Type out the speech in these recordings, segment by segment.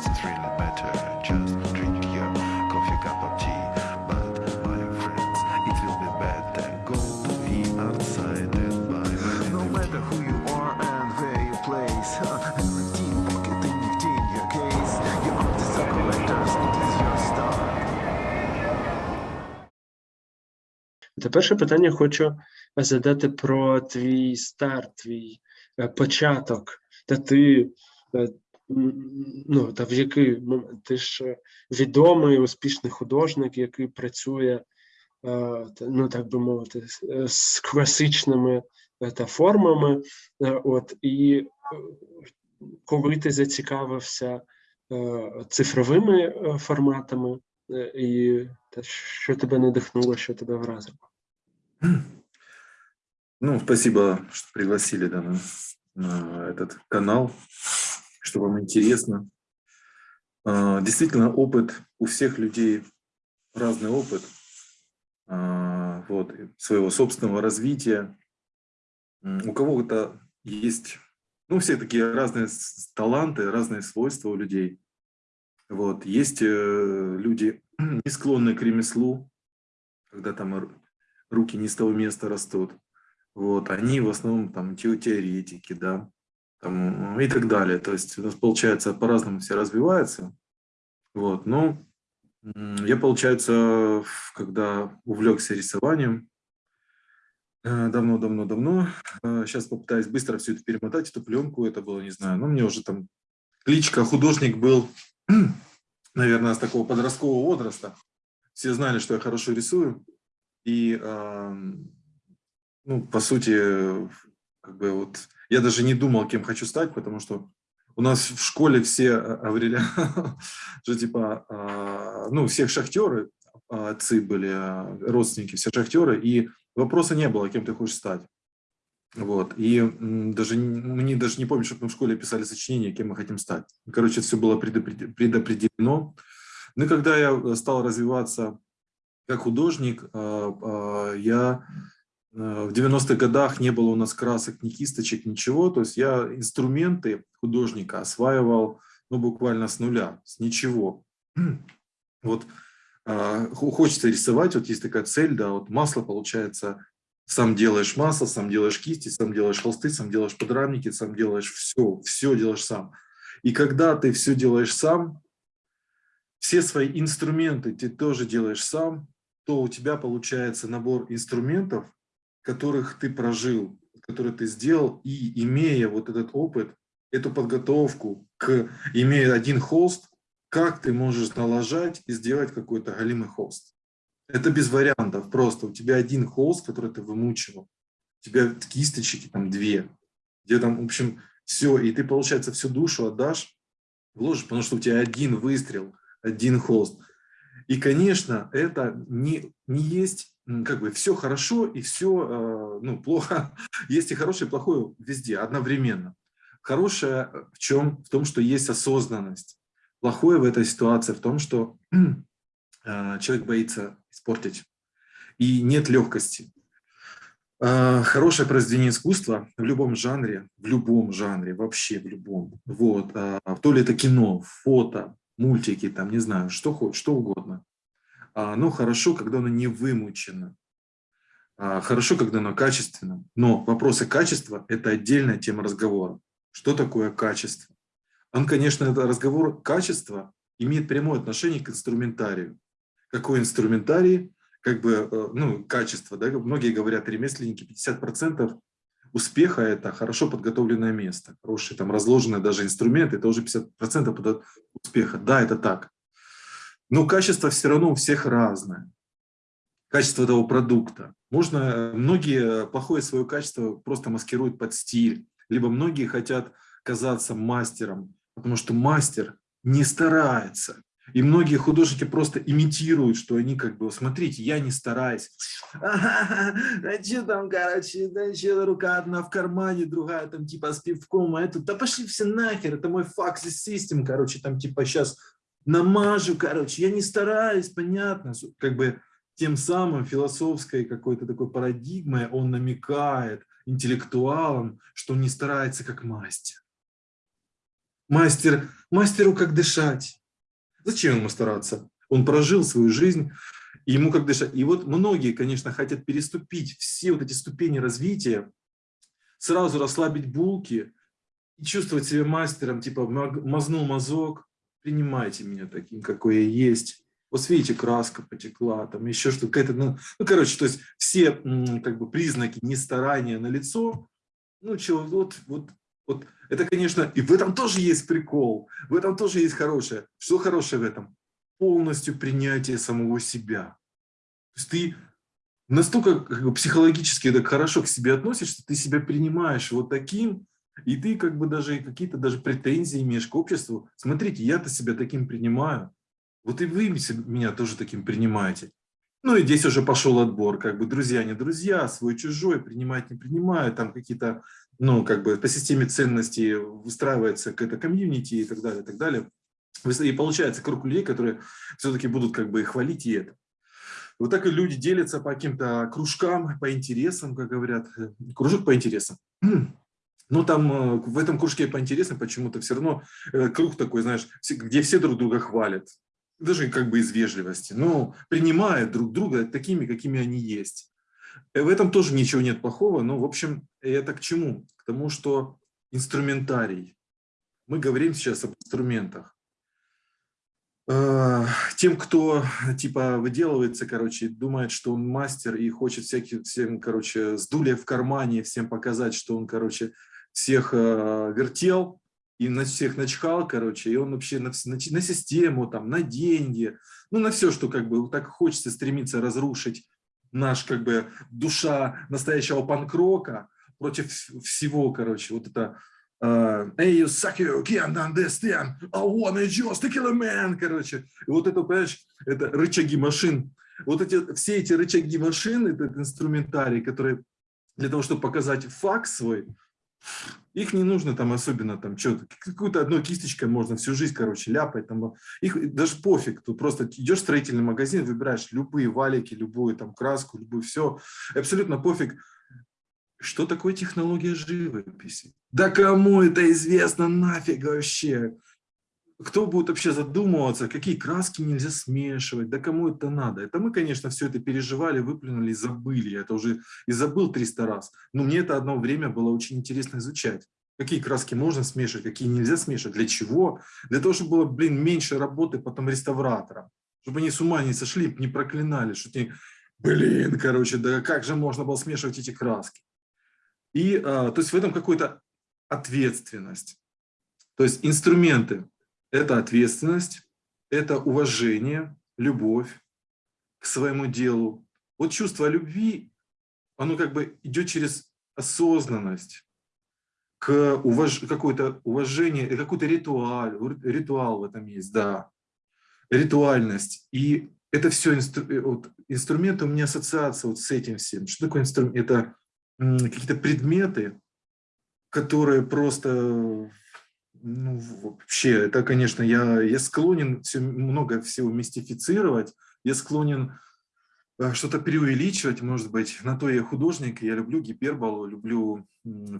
does it really matter? Just drink your coffee, cup of tea. But, my friends, it will be better. Go to the outside and buy No matter who you are and where you place, every team pocket in your in your case. Your artists are collectors, it is your style. Тепер ще питання хочу задати про твій старт, твій початок. Та ти ну, та в який ти ж е, відомий, успішний художник, який працює, е, ну так би мовити, з- е, класичними е, та формами. От і коли ти зацікавився цифровими форматами, і та що тебе надихнуло, що тебе вразило? Ну, спасибо, что пригласили да, на, на этот канал, что вам интересно. А, Действительно, опыт у всех людей разный опыт а, вот, своего собственного развития. У кого-то есть, ну, все такие разные таланты, разные свойства у людей. Вот. Есть э, люди, не склонные к ремеслу, когда там ру- руки не с того места растут. Вот, они в основном там те- теоретики, да, там, и так далее. То есть у нас получается по-разному все развиваются. Вот, но м, я, получается, когда увлекся рисованием, э, давно-давно-давно, сейчас попытаюсь быстро все это перемотать, эту пленку, это было, не знаю, ну, мне уже там кличка художник был, наверное, с такого подросткового возраста. Все знали, что я хорошо рисую. И, ну, по сути, как бы вот я даже не думал, кем хочу стать, потому что у нас в школе все а, говорили, что типа, а, ну, всех шахтеры, а, отцы были, а, родственники, все шахтеры, и вопроса не было, кем ты хочешь стать. Вот, и даже, не- мне даже не помню, чтобы мы в школе писали сочинение, кем мы хотим стать. Короче, все было предопред- предопределено. Ну и когда я э, стал развиваться как художник, я в 90-х годах не было у нас красок, ни кисточек, ничего. То есть я инструменты художника осваивал ну, буквально с нуля, с ничего. Вот хо- хочется рисовать, вот есть такая цель, да, вот масло получается, сам делаешь масло, сам делаешь кисти, сам делаешь холсты, сам делаешь подрамники, сам делаешь все, все делаешь сам. И когда ты все делаешь сам, все свои инструменты ты тоже делаешь сам, то у тебя получается набор инструментов, которых ты прожил, которые ты сделал, и имея вот этот опыт, эту подготовку, к, имея один холст, как ты можешь налажать и сделать какой-то голимый холст. Это без вариантов, просто у тебя один холст, который ты вымучивал, у тебя кисточки там две, где там, в общем, все, и ты, получается, всю душу отдашь, вложишь, потому что у тебя один выстрел, один холст. И, конечно, это не, не есть, как бы, все хорошо и все, ну, плохо. Есть и хорошее, и плохое везде, одновременно. Хорошее в чем? В том, что есть осознанность. Плохое в этой ситуации в том, что э, человек боится испортить. И нет легкости. Хорошее произведение искусства в любом жанре, в любом жанре, вообще в любом. Вот. То ли это кино, фото, мультики, там, не знаю, что что угодно. А, Оно хорошо, когда оно не вымучено. А, Хорошо, когда оно качественно. Но вопросы качества – это отдельная тема разговора. Что такое качество? Он, конечно, это разговор качества имеет прямое отношение к инструментарию. Какой инструментарий? Как бы, э, ну, качество, да, многие говорят, ремесленники, 50% успеха – это хорошо подготовленное место, хорошие там разложенные даже инструменты, это уже 50% подо- успеха. Да, это так. Но качество все равно у всех разное. Качество этого продукта. Можно, э, многие плохое свое качество просто маскируют под стиль, либо многие хотят казаться мастером, потому что мастер не старается. И многие художники просто имитируют, что они как бы, смотрите, я не стараюсь. А что там, короче, да что рука одна в кармане, другая там типа с пивком, а это, да пошли все нахер, это мой факс систем, короче, там типа сейчас намажу, короче, я не стараюсь, понятно, как бы тем самым философской какой-то такой парадигмой он намекает интеллектуалам, что он не старается как мастер. Мастер, мастеру как дышать. Зачем ему стараться? Он прожил свою жизнь, ему как дышать. И вот многие, конечно, хотят переступить все вот эти ступени развития, сразу расслабить булки и чувствовать себя мастером, типа мазнул мазок, принимайте меня таким, какой я есть. Вот видите, краска потекла, там еще что-то, ну, ну, короче, то есть все как бы признаки нестарания на лицо, ну, чего, вот, вот, вот, это, конечно, и в этом тоже есть прикол, в этом тоже есть хорошее. Что хорошее в этом? Полностью принятие самого себя. То есть ты настолько как бы, психологически так хорошо к себе относишься, ты себя принимаешь вот таким, и ты как бы даже какие-то даже претензии имеешь к обществу. Смотрите, я-то себя таким принимаю, вот и вы меня тоже таким принимаете. Ну и здесь уже пошел отбор, как бы друзья, не друзья, свой-чужой, принимать, не принимают, там какие-то, ну, как бы по системе ценностей выстраивается какая-то комьюнити и так далее, и так далее. И получается круг людей, которые все-таки будут как бы хвалить и это. Вот так и люди делятся по каким-то кружкам, по интересам, как говорят, кружок по интересам. Но там э, в этом кружке по интересам почему-то все равно э, круг такой, знаешь, где все друг друга хвалят даже как бы из вежливости, но принимают друг друга такими, какими они есть. Э, в этом тоже ничего нет плохого, но, в общем, это к чему? К тому, что инструментарий. Мы говорим сейчас об инструментах. Тем, кто типа выделывается, короче, думает, что он мастер и хочет всяких, всем, короче, с в кармане, всем показать, что он, короче, всех э, вертел, и на всех начхал, короче, и он вообще на, на, на систему, там, на деньги, ну, на все, что как бы так хочется стремиться разрушить наш, как бы, душа настоящего панкрока против всего, короче, вот это uh, Hey, you suck, you can't understand, I wanna just kill a man, короче. И вот это, понимаешь, это рычаги машин. Вот эти, все эти рычаги машин, этот инструментарий, который для того, чтобы показать факт свой, их не нужно там особенно там что-то, какую-то одной кисточкой можно всю жизнь, короче, ляпать. Там, их даже пофиг, тут просто идешь в строительный магазин, выбираешь любые валики, любую там краску, любую все, абсолютно пофиг. Что такое технология живописи? Да кому это известно нафиг вообще? Кто будет вообще задумываться, какие краски нельзя смешивать, да кому это надо? Это мы, конечно, все это переживали, выплюнули, забыли, я это уже и забыл 300 раз. Но мне это одно время было очень интересно изучать. Какие краски можно смешивать, какие нельзя смешивать, для чего? Для того, чтобы было, блин, меньше работы потом реставраторам, чтобы они с ума не сошли, не проклинали, что они, блин, короче, да как же можно было смешивать эти краски? И, а, то есть в этом какая-то ответственность. То есть инструменты, это ответственность, это уважение, любовь к своему делу. Вот чувство любви, оно как бы идет через осознанность, к уваж... какое-то уважение, какой-то ритуал, ритуал в этом есть, да, ритуальность. И это все инстру... Э, вот, инструменты, у меня ассоциация вот с этим всем. Что такое инструмент? Это какие-то предметы, которые просто ну, вообще, это, конечно, я, я склонен все, много всего мистифицировать, я склонен э, что-то преувеличивать, может быть. На то я художник, я люблю гиперболу, люблю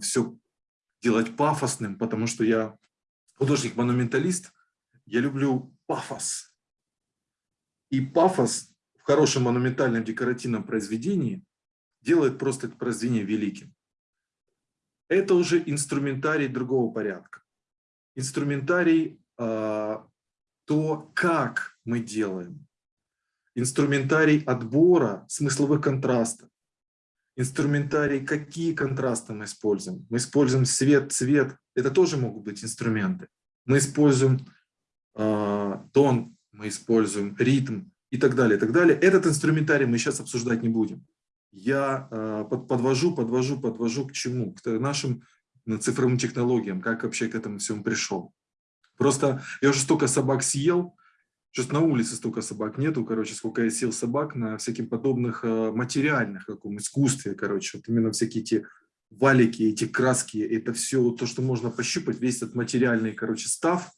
все делать пафосным, потому что я художник-монументалист, я люблю пафос. И пафос в хорошем монументальном декоративном произведении делает просто это произведение великим. Это уже инструментарий другого порядка инструментарий а, то, как мы делаем, инструментарий отбора смысловых контрастов, инструментарий, какие контрасты мы используем. Мы используем свет, цвет, это тоже могут быть инструменты. Мы используем э, тон, мы используем ритм и так далее, и так далее. Этот инструментарий мы сейчас обсуждать не будем. Я э, подвожу, подвожу, подвожу к чему? К нашим цифровым технологиям, как вообще к этому всему пришел. Просто я уже столько собак съел, сейчас на улице столько собак нету, короче, сколько я съел собак на всяких подобных э, материальных каком искусстве, короче, вот именно всякие эти валики, эти краски, это все то, что можно пощупать, весь этот материальный, короче, став.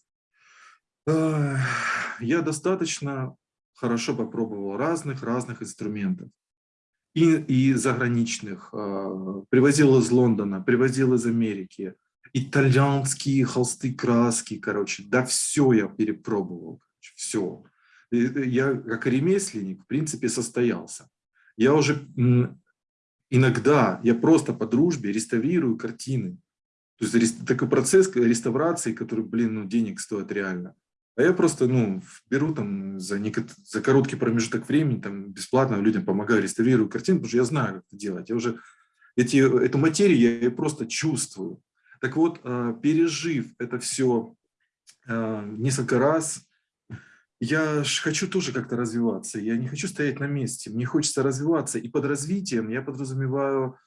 Я достаточно хорошо попробовал разных-разных инструментов и, и заграничных. А, привозил из Лондона, привозил из Америки, итальянские холсты, краски, короче, да все я перепробовал, все. Я как ремесленник, в принципе, состоялся. Я уже иногда, я просто по дружбе реставрирую картины. То есть такой процесс реставрации, который, блин, ну, денег стоит реально. А я просто, ну, беру там за, за короткий промежуток времени, там, бесплатно людям помогаю, реставрирую картины, потому что я знаю, как это делать. Я уже эти, эту материю я просто чувствую. Так вот, а, пережив это все а, несколько раз, я хочу тоже как-то развиваться. Я не хочу стоять на месте. Мне хочется развиваться. И под развитием я подразумеваю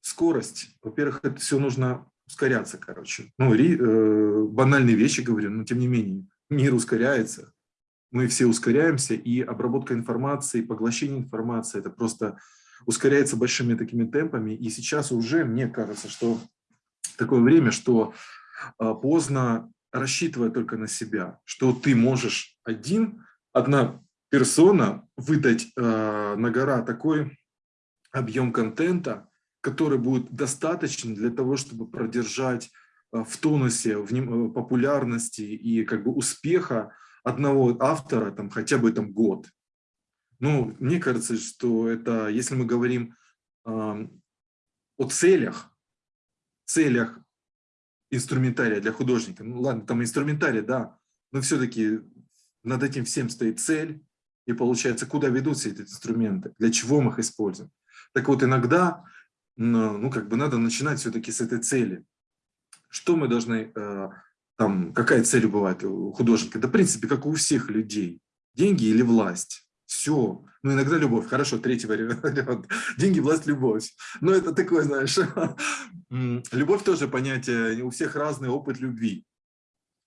скорость. Во-первых, это все нужно ускоряться, короче. Ну, ри, э, банальные вещи говорю, но тем не менее, мир ускоряется. Мы все ускоряемся, и обработка информации, поглощение информации, это просто ускоряется большими такими темпами. И сейчас уже, мне кажется, что такое время, что э, поздно рассчитывать только на себя, что ты можешь один, одна персона выдать э, на гора такой объем контента, который будет достаточен для того, чтобы продержать э, в тонусе, в э, популярности и как бы успеха одного автора там хотя бы там год. Ну, мне кажется, что это, если мы говорим э, о целях, целях инструментария для художника, ну ладно, там инструментарий, да, но все-таки над этим всем стоит цель, и получается, куда ведут все эти инструменты, для чего мы их используем. Так вот, иногда ну, как бы надо начинать все-таки с этой цели. Что мы должны, э, там, какая цель бывает у художника? Да, в принципе, как у всех людей. Деньги или власть. Все. Ну, иногда любовь. Хорошо, третий вариант. Деньги, власть, любовь. Но это такое, знаешь, любовь тоже понятие, у всех разный опыт любви.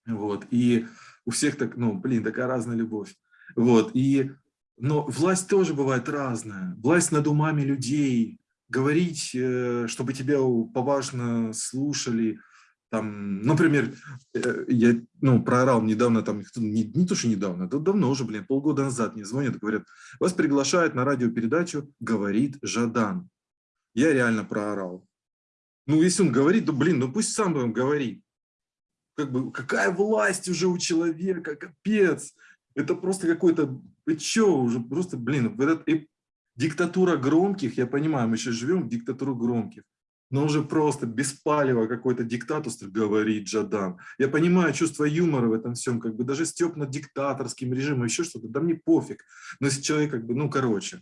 Вот. И у всех так, ну, блин, такая разная любовь. Вот. И, но власть тоже бывает разная. Власть над умами людей, говорить, э, чтобы тебя поважно слушали. Там, например, э, я ну, проорал недавно, там, не, не то, что недавно, это давно уже, блин, полгода назад мне звонят, говорят, вас приглашают на радиопередачу «Говорит Жадан». Я реально проорал. Ну, если он говорит, то, блин, ну пусть сам он говорит. Как бы, какая власть уже у человека, капец. Это просто какой-то, вы что, уже просто, блин, в этот Диктатура громких, я понимаю, мы сейчас живем в диктатуру громких, но уже просто беспалево какой-то диктаторство говорит Джадан. Я понимаю чувство юмора в этом всем, как бы даже степ над диктаторским режимом, еще что-то, да мне пофиг. Но если человек как бы, ну короче.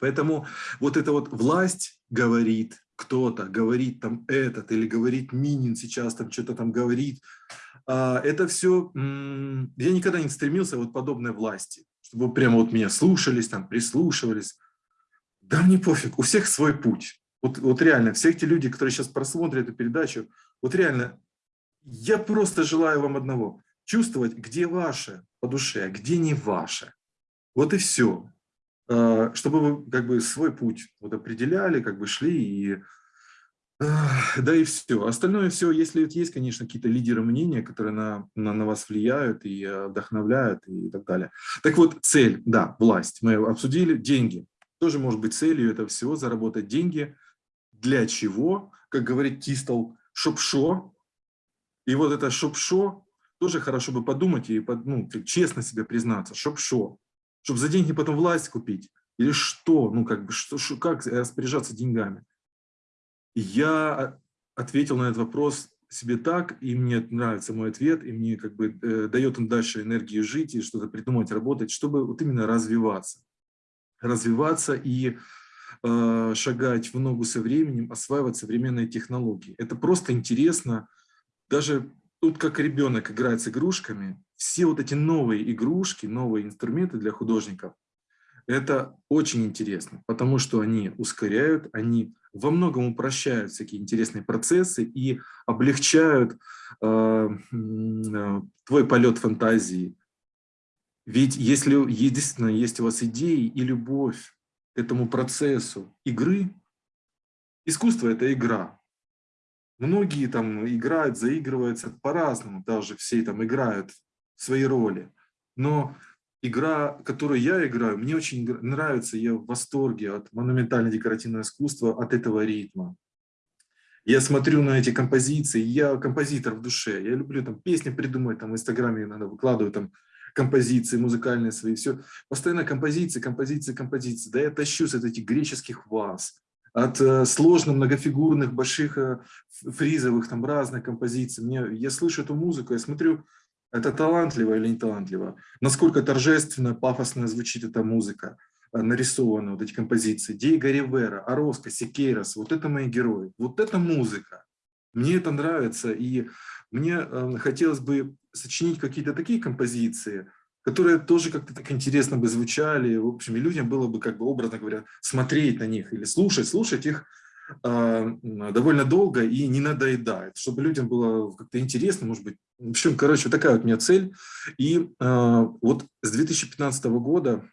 Поэтому вот эта вот власть говорит, кто-то говорит там этот, или говорит Минин сейчас там что-то там говорит, а, это все, я никогда не стремился вот подобной власти, чтобы прямо вот меня слушались, там прислушивались. Да мне пофиг, у всех свой путь. Вот, вот реально, все эти люди, которые сейчас просмотрят эту передачу, вот реально, я просто желаю вам одного. Чувствовать, где ваше по душе, а где не ваше. Вот и все. А, чтобы вы как бы свой путь вот определяли, как бы шли и да и все. Остальное все, если есть, конечно, какие-то лидеры мнения, которые на, на, на вас влияют и вдохновляют и так далее. Так вот, цель, да, власть. Мы обсудили деньги тоже может быть целью этого всего заработать деньги. Для чего? Как говорит Тистол, шопшо. И вот это шопшо тоже хорошо бы подумать и ну, честно себе признаться. Шопшо. Чтобы за деньги потом власть купить. Или что? Ну, как бы, что, что, как распоряжаться деньгами? Я ответил на этот вопрос себе так, и мне нравится мой ответ, и мне как бы э, дает он дальше энергию жить и что-то придумать, работать, чтобы вот именно развиваться развиваться и э, шагать в ногу со временем, осваивать современные технологии. Это просто интересно. Даже тут как ребенок играет с игрушками, все вот эти новые игрушки, новые инструменты для художников, это очень интересно, потому что они ускоряют, они во многом упрощают всякие интересные процессы и облегчают э, э, твой полет фантазии, ведь если единственное есть у вас идеи и любовь к этому процессу игры, искусство – это игра. Многие там играют, заигрываются по-разному, даже все там играют свои роли. Но игра, которую я играю, мне очень нравится, я в восторге от монументально-декоративного искусства, от этого ритма. Я смотрю на эти композиции, я композитор в душе, я люблю там песни придумать, там в Инстаграме иногда выкладываю там композиции музыкальные свои, все. Постоянно композиции, композиции, композиции. Да я тащусь от этих греческих ваз, от э, сложно многофигурных, больших э, фризовых, там разных композиций. Мне, я слышу эту музыку, я смотрю, это талантливо или не талантливо, насколько торжественно, пафосно звучит эта музыка, э, нарисованы вот эти композиции. Диего Ривера, Ороско, Секейрос, вот это мои герои, вот это музыка. Мне это нравится, и мне э, хотелось бы сочинить какие-то такие композиции, которые тоже как-то так интересно бы звучали, в общем, и людям было бы, как бы, образно говоря, смотреть на них или слушать, слушать их э, довольно долго и не надоедает, чтобы людям было как-то интересно, может быть. В общем, короче, вот такая вот у меня цель. И э, вот с 2015 года,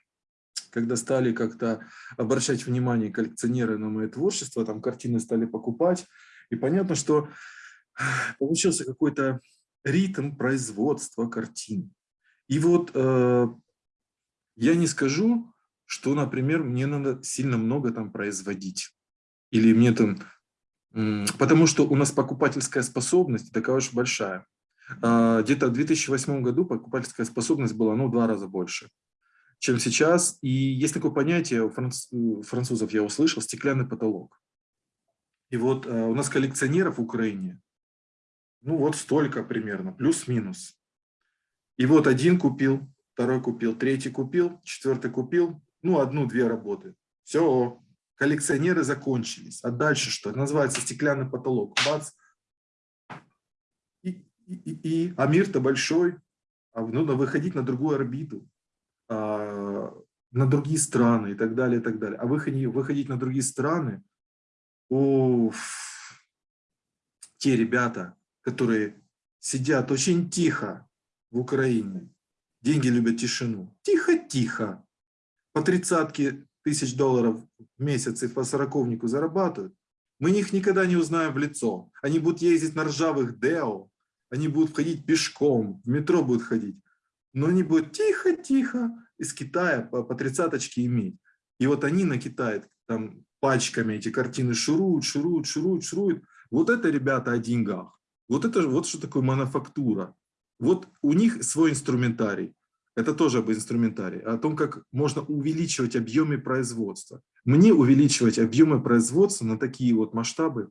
когда стали как-то обращать внимание коллекционеры на мое творчество, там картины стали покупать, и понятно, что получился какой-то ритм производства картин. И вот э, я не скажу, что, например, мне надо сильно много там производить. Или мне там... Потому что у нас покупательская способность такая уж большая. А, где-то в 2008 году покупательская способность была ну, в два раза больше, чем сейчас. И есть такое понятие, у французов я услышал, стеклянный потолок. И вот э, у нас коллекционеров в Украине, ну вот столько примерно, плюс-минус. И вот один купил, второй купил, третий купил, четвертый купил, ну одну-две работы. Все, коллекционеры закончились. А дальше что? называется стеклянный потолок. Бац. И, и, и, и. А мир-то большой. А нужно выходить на другую орбиту, а, на другие страны и так далее, и так далее. А выходить, выходить на другие страны, уф, те ребята, которые сидят очень тихо в Украине, деньги любят тишину, тихо-тихо, по тридцатке тысяч долларов в месяц и по сороковнику зарабатывают, мы их никогда не узнаем в лицо. Они будут ездить на ржавых Део, они будут ходить пешком, в метро будут ходить, но они будут тихо-тихо из Китая по, по тридцаточке иметь. И вот они на Китае там пачками эти картины шуруют, шуруют, шуруют, шуруют. Вот это, ребята, о деньгах. Вот это вот что такое мануфактура. Вот у них свой инструментарий. Это тоже об инструментарии, о том, как можно увеличивать объемы производства. Мне увеличивать объемы производства на такие вот масштабы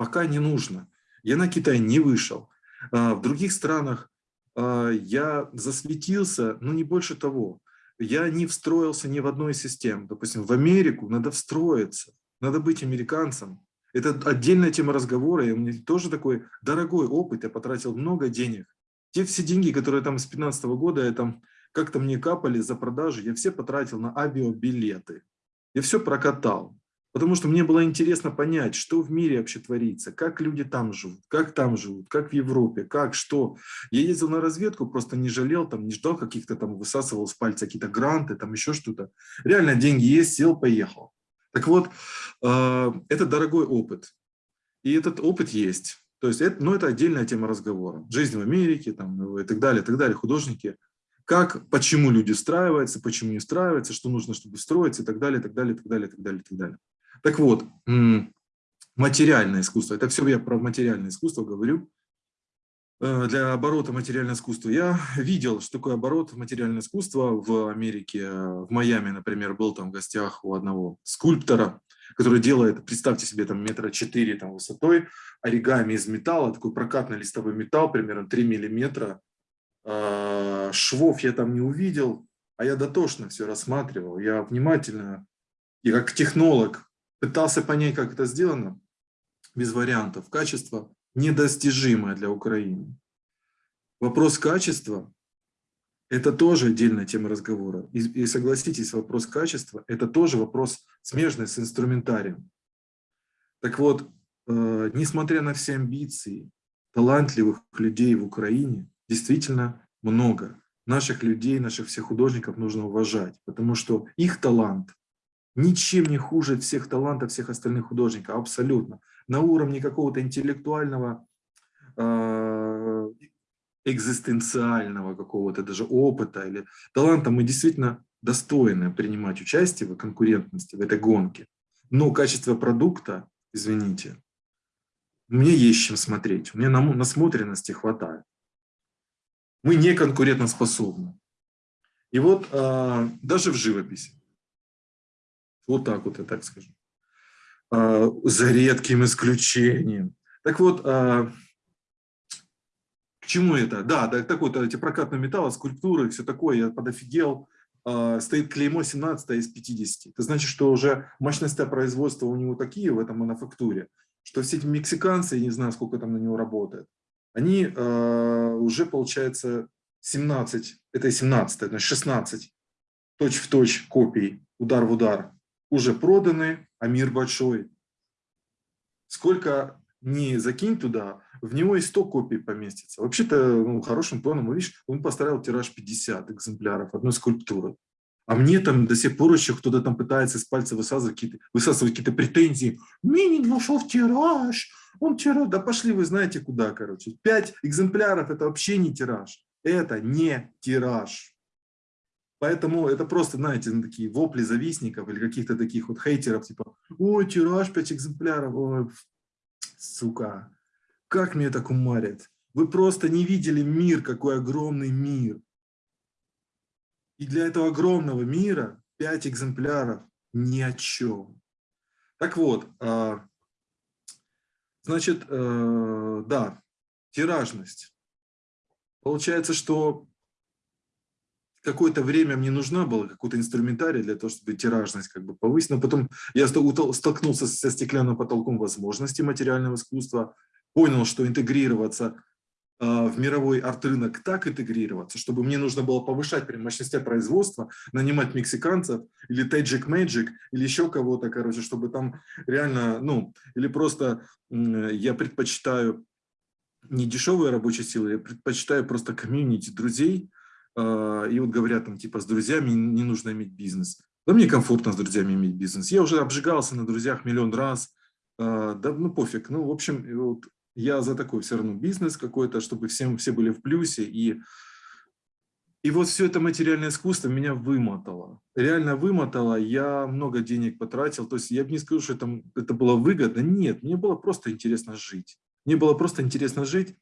пока не нужно. Я на Китай не вышел. А, в других странах а, я засветился, но не больше того. Я не встроился ни в одной из систем. Допустим, в Америку надо встроиться, надо быть американцем. Это отдельная тема разговора, и у меня тоже такой дорогой опыт, я потратил много денег те все деньги, которые там с 2015 года я там как-то мне капали за продажи, я все потратил на авиабилеты. Я все прокатал. Потому что мне было интересно понять, что в мире вообще творится, как люди там живут, как там живут, как в Европе, как, что. Я ездил на разведку, просто не жалел, там, не ждал каких-то там, высасывал с пальца какие-то гранты, там еще что-то. Реально деньги есть, сел, поехал. Так вот, э, это дорогой опыт. И этот опыт есть. То есть, это, ну, это отдельная тема разговора. Жизнь в Америке там, ну, и так далее, и так далее, художники. Как, почему люди встраиваются, почему не встраиваются, что нужно, чтобы встроиться, и так далее, и так далее, и так далее, и так далее, и так далее. Так вот, материальное искусство. Это все я про материальное искусство говорю. Э, для оборота материального искусства. Я видел, что такое оборот материального искусства в Америке. В Майами, например, был там в гостях у одного скульптора, который делает, представьте себе, там метра четыре там, высотой, оригами из металла, такой прокатный листовой металл, примерно 3 миллиметра. А, швов я там не увидел, а я дотошно все рассматривал. Я внимательно, и как технолог, пытался понять, как это сделано, без вариантов. Качество недостижимое для Украины. Вопрос качества это тоже отдельная тема разговора. И, и согласитесь, вопрос качества – это тоже вопрос смежный с инструментарием. Так вот, э, несмотря на все амбиции, талантливых людей в Украине действительно много. Наших людей, наших всех художников нужно уважать, потому что их талант ничем не хуже всех талантов всех остальных художников, абсолютно. На уровне какого-то интеллектуального э, экзистенциального какого-то даже опыта или таланта, мы действительно достойны принимать участие в конкурентности, в этой гонке. Но качество продукта, извините, мне есть чем смотреть, мне насмотренности хватает. Мы не конкурентоспособны. И вот а, даже в живописи, вот так вот я так скажу, а, за редким исключением. Так вот, а, к чему это? Да, так вот, эти прокатные металлы, скульптуры, все такое, я подофигел. А, стоит клеймо 17 из 50. Это значит, что уже мощности производства у него такие в этом мануфактуре, что все эти мексиканцы, я не знаю, сколько там на него работает, они э, уже, получается, 17, это 17, значит 16 точь в точь копий, удар в удар, уже проданы, а мир большой. Сколько не закинь туда, в него и 100 копий поместится. Вообще-то, ну, хорошим планом, видишь, он поставил тираж 50 экземпляров одной скульптуры. А мне там до сих пор еще кто-то там пытается из пальца высасывать какие-то высасывать какие претензии. Минин вошел в тираж, он тираж. Да пошли вы знаете куда, короче. Пять экземпляров – это вообще не тираж. Это не тираж. Поэтому это просто, знаете, ну, такие вопли завистников или каких-то таких вот хейтеров, типа, ой, тираж 5 экземпляров, ой, сука, как мне это кумарит. Вы просто не видели мир, какой огромный мир. И для этого огромного мира 5 экземпляров ни о чем. Так вот, а, значит, э, да, тиражность. Получается, что какое-то время мне нужна была какой-то инструментарий для того, чтобы тиражность как бы повысить. Но потом я столкнулся со стеклянным потолком возможностей материального искусства, понял, что интегрироваться а, в мировой арт-рынок так интегрироваться, чтобы мне нужно было повышать прям мощности производства, нанимать мексиканцев или Tajik Magic или еще кого-то, короче, чтобы там реально, ну, или просто я предпочитаю не дешевые рабочие силы, я предпочитаю просто комьюнити друзей, и вот говорят там типа с друзьями не нужно иметь бизнес. Да мне комфортно с друзьями иметь бизнес. Я уже обжигался на друзьях миллион раз, а, да ну пофиг. Ну в общем, вот я за такой все равно бизнес какой-то, чтобы всем, все были в плюсе. И, и вот все это материальное искусство меня вымотало. Реально вымотало. Я много денег потратил. То есть я бы не скажу, что это, это было выгодно. Нет, мне было просто интересно жить. Мне было просто интересно жить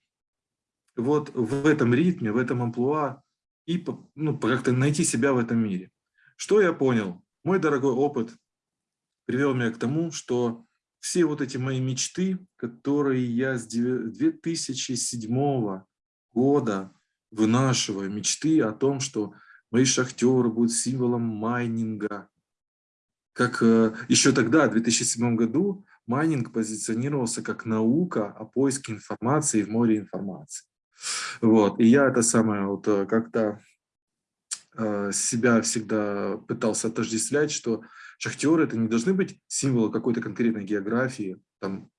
вот в этом ритме, в этом амплуа и ну, как-то найти себя в этом мире. Что я понял? Мой дорогой опыт привел меня к тому, что все вот эти мои мечты, которые я с 2007 года вынашиваю, мечты о том, что мои шахтеры будут символом майнинга. Как э, еще тогда, в 2007 году, майнинг позиционировался как наука о поиске информации в море информации. Вот. И я это самое вот э, как-то э, себя всегда пытался отождествлять, что шахтеры это не должны быть символы какой-то конкретной географии, там,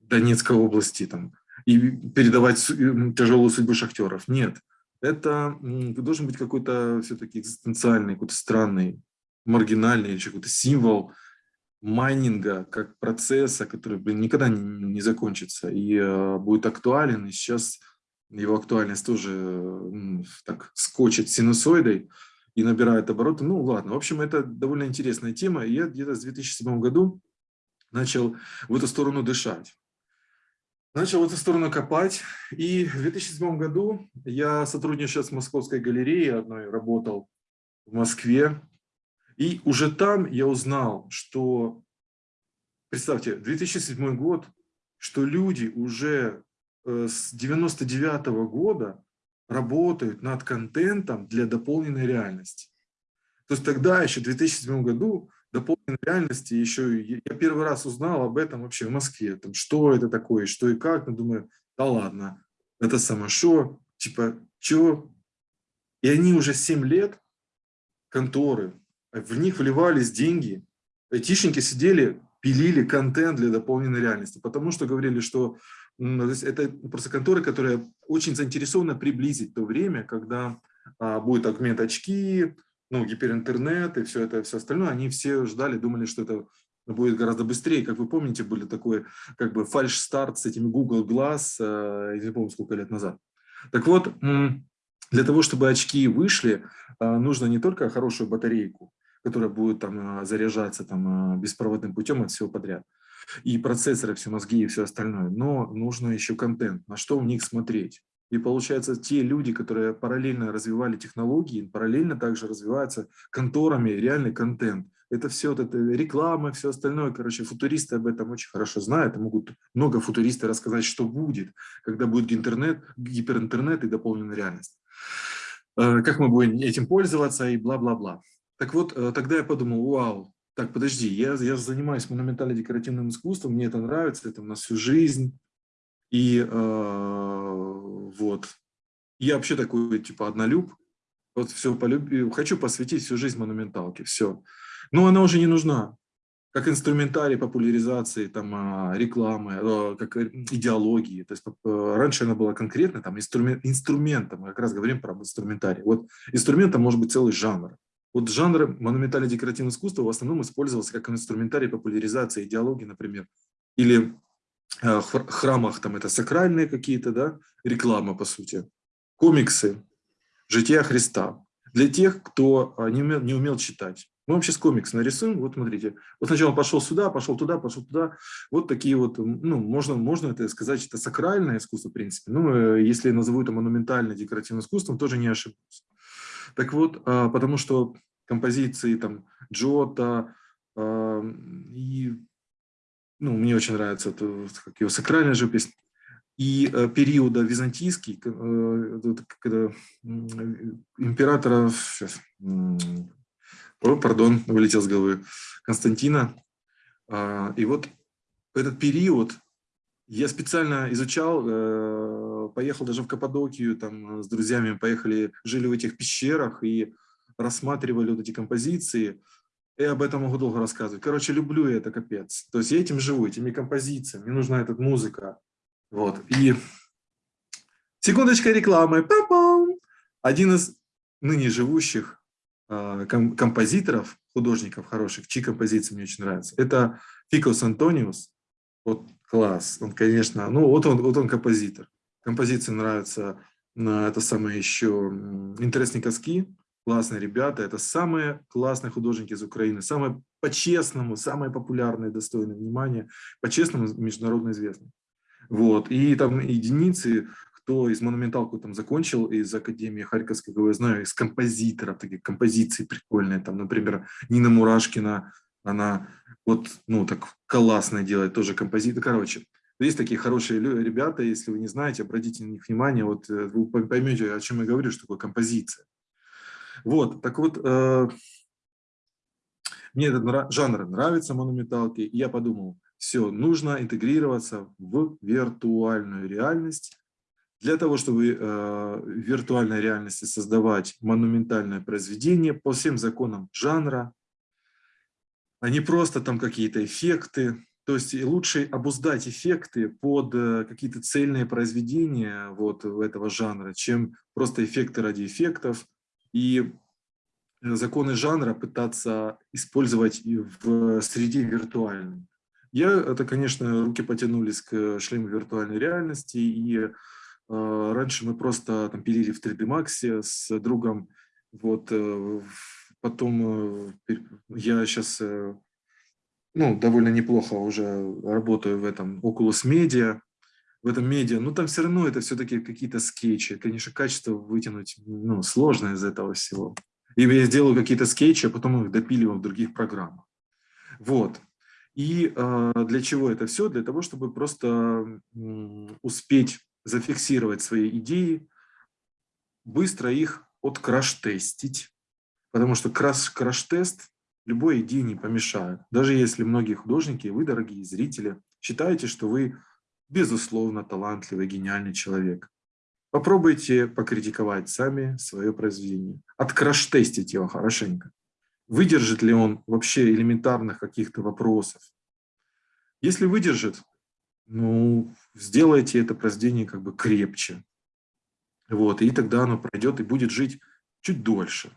Донецкой области, там, и передавать тяжелую судьбу шахтеров. Нет, это должен быть какой-то все-таки экзистенциальный, какой-то странный, маргинальный, какой-то символ майнинга как процесса, который блин, никогда не, не закончится и э, будет актуален. И сейчас его актуальность тоже так скочит синусоидой и набирает обороты. Ну ладно, в общем, это довольно интересная тема. Я где-то с 2007 году начал в эту сторону дышать. Начал в эту сторону копать. И в 2007 году я сотрудничал с Московской галереей одной, работал в Москве. И уже там я узнал, что, представьте, 2007 год, что люди уже с 99 -го года работают над контентом для дополненной реальности. То есть тогда, еще в 2007 году, дополненной реальности еще, я первый раз узнал об этом вообще в Москве, там, что это такое, что и как, ну, думаю, да ладно, это само что, типа, что? И они уже 7 лет, конторы, в них вливались деньги, айтишники сидели, пилили контент для дополненной реальности, потому что говорили, что это просто конторы, которые очень заинтересованы приблизить то время, когда а, будет агмент очки, ну, гиперинтернет и все это, все остальное. Они все ждали, думали, что это будет гораздо быстрее. Как вы помните, были такой как бы фальш-старт с этими Google Glass, э, не помню, сколько лет назад. Так вот, для того, чтобы очки вышли, а, нужно не только хорошую батарейку, которая будет там а, заряжаться там беспроводным путем от всего подряд, и процессоры, все мозги и все остальное, но нужно еще контент, на что в них смотреть. И получается, те люди, которые параллельно развивали технологии, параллельно также развиваются конторами реальный контент. Это все вот это реклама, все остальное. Короче, футуристы об этом очень хорошо знают. Могут много футуристов рассказать, что будет, когда будет интернет, гиперинтернет и дополненная реальность. Э, как мы будем этим пользоваться и бла-бла-бла. Так вот, э, тогда я подумал, вау, так, подожди, я, я занимаюсь монументально-декоративным искусством, мне это нравится, это на всю жизнь. И э, вот, я вообще такой, типа, однолюб, вот все полюбил, хочу посвятить всю жизнь монументалке, все. Но она уже не нужна, как инструментарий популяризации, там, а, рекламы, а, как идеологии. То есть э, раньше она была конкретно там, инструмент, инструментом, мы как раз говорим про инструментарий. Вот инструментом может быть целый жанр. Вот жанр монументально-декоративного искусства в основном использовался как инструментарий популяризации идеологии, например, или э, храмах там это сакральные какие-то, да, реклама по сути, комиксы, жития Христа. Для тех, кто а, не умел, не умел читать. Мы вам сейчас комикс нарисуем, вот смотрите. Вот сначала пошел сюда, пошел туда, пошел туда. Вот такие вот, ну, можно, можно это сказать, это сакральное искусство, в принципе. Ну, э, если назову это монументальное декоративным искусством, тоже не ошибусь. Так вот, а, потому что композиции там Джота а, и, ну, мне очень нравится это, как его сакральная живопись, и э, периода византийский, э, когда императора, сейчас, о, пардон, вылетел с головы, Константина. А, и вот этот период я специально изучал, э, поехал даже в Каппадокию, там с друзьями поехали, жили в этих пещерах и рассматривали вот эти композиции. И об этом могу долго рассказывать. Короче, люблю я это капец. То есть я этим живу, этими композициями. Мне нужна эта музыка. Вот. И секундочка рекламы. Один из ныне живущих а, композиторов, художников хороших, чьи композиции мне очень нравятся. Это Фикос Антониус. Вот класс. Он, конечно, ну вот он, вот он композитор. Композиции нравятся. Это самое еще интересные коски. Классные ребята. Это самые классные художники из Украины. Самые по-честному, самые популярные, достойные внимания. По-честному, международно известные. Вот. И там единицы кто из монументалку там закончил из Академии Харьковской, я знаю, из композиторов, такие композиции прикольные, там, например, Нина Мурашкина, она вот, ну, так классно делает, тоже композитор, короче. Есть такие хорошие ребята, если вы не знаете, обратите на них внимание, вот э, вы поймете, о чем я говорю, что такое композиция. Вот, так вот, э, мне этот жанр нравится, монументалки, и я подумал, все, нужно интегрироваться в виртуальную реальность, для того, чтобы э, в виртуальной реальности создавать монументальное произведение по всем законам жанра, а не просто там какие-то эффекты. То есть лучше обуздать эффекты под э, какие-то цельные произведения вот этого жанра, чем просто эффекты ради эффектов. И законы жанра пытаться использовать в среде виртуальной. Я, это, конечно, руки потянулись к шлему виртуальной реальности, и а, раньше мы просто там пилили в 3D Max с другом. Вот, э, потом э, я сейчас э, ну, довольно неплохо уже работаю в этом Oculus Media, в этом медиа, но там все равно это все-таки какие-то скетчи. Конечно, качество вытянуть ну, сложно из этого всего. И я сделаю какие-то скетчи, а потом их допиливаю в других программах. Вот. И э, для чего это все? Для того, чтобы просто успеть зафиксировать свои идеи, быстро их откраш-тестить, потому что краш-тест любой идее не помешает. Даже если многие художники, вы, дорогие зрители, считаете, что вы безусловно талантливый, гениальный человек. Попробуйте покритиковать сами свое произведение. Откраш-тестить его хорошенько. Выдержит ли он вообще элементарных каких-то вопросов? Если выдержит, ну, сделайте это произведение как бы крепче. Вот, и тогда оно пройдет и будет жить чуть дольше.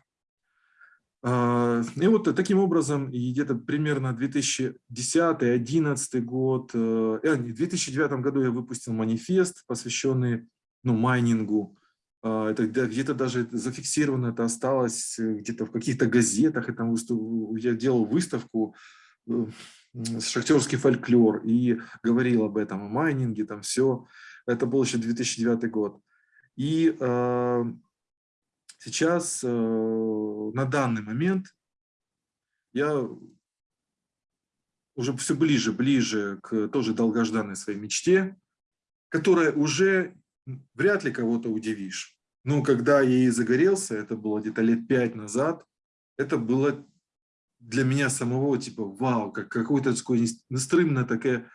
А, и вот таким образом, где-то примерно 2010-2011 год, э, э, в 2009 году я выпустил манифест, посвященный ну, майнингу. А, это где-то даже зафиксировано, это осталось э, где-то в каких-то газетах. Там я делал выставку шахтерский фольклор и говорил об этом, о майнинге, там все. Это был еще 2009 год. И сейчас, э, на данный момент, я уже все ближе, ближе к тоже долгожданной своей мечте, которая уже вряд ли кого-то удивишь. Но когда я ей загорелся, это было где-то лет пять назад, это было для меня самого типа вау, как какое-то такое нестрымное такое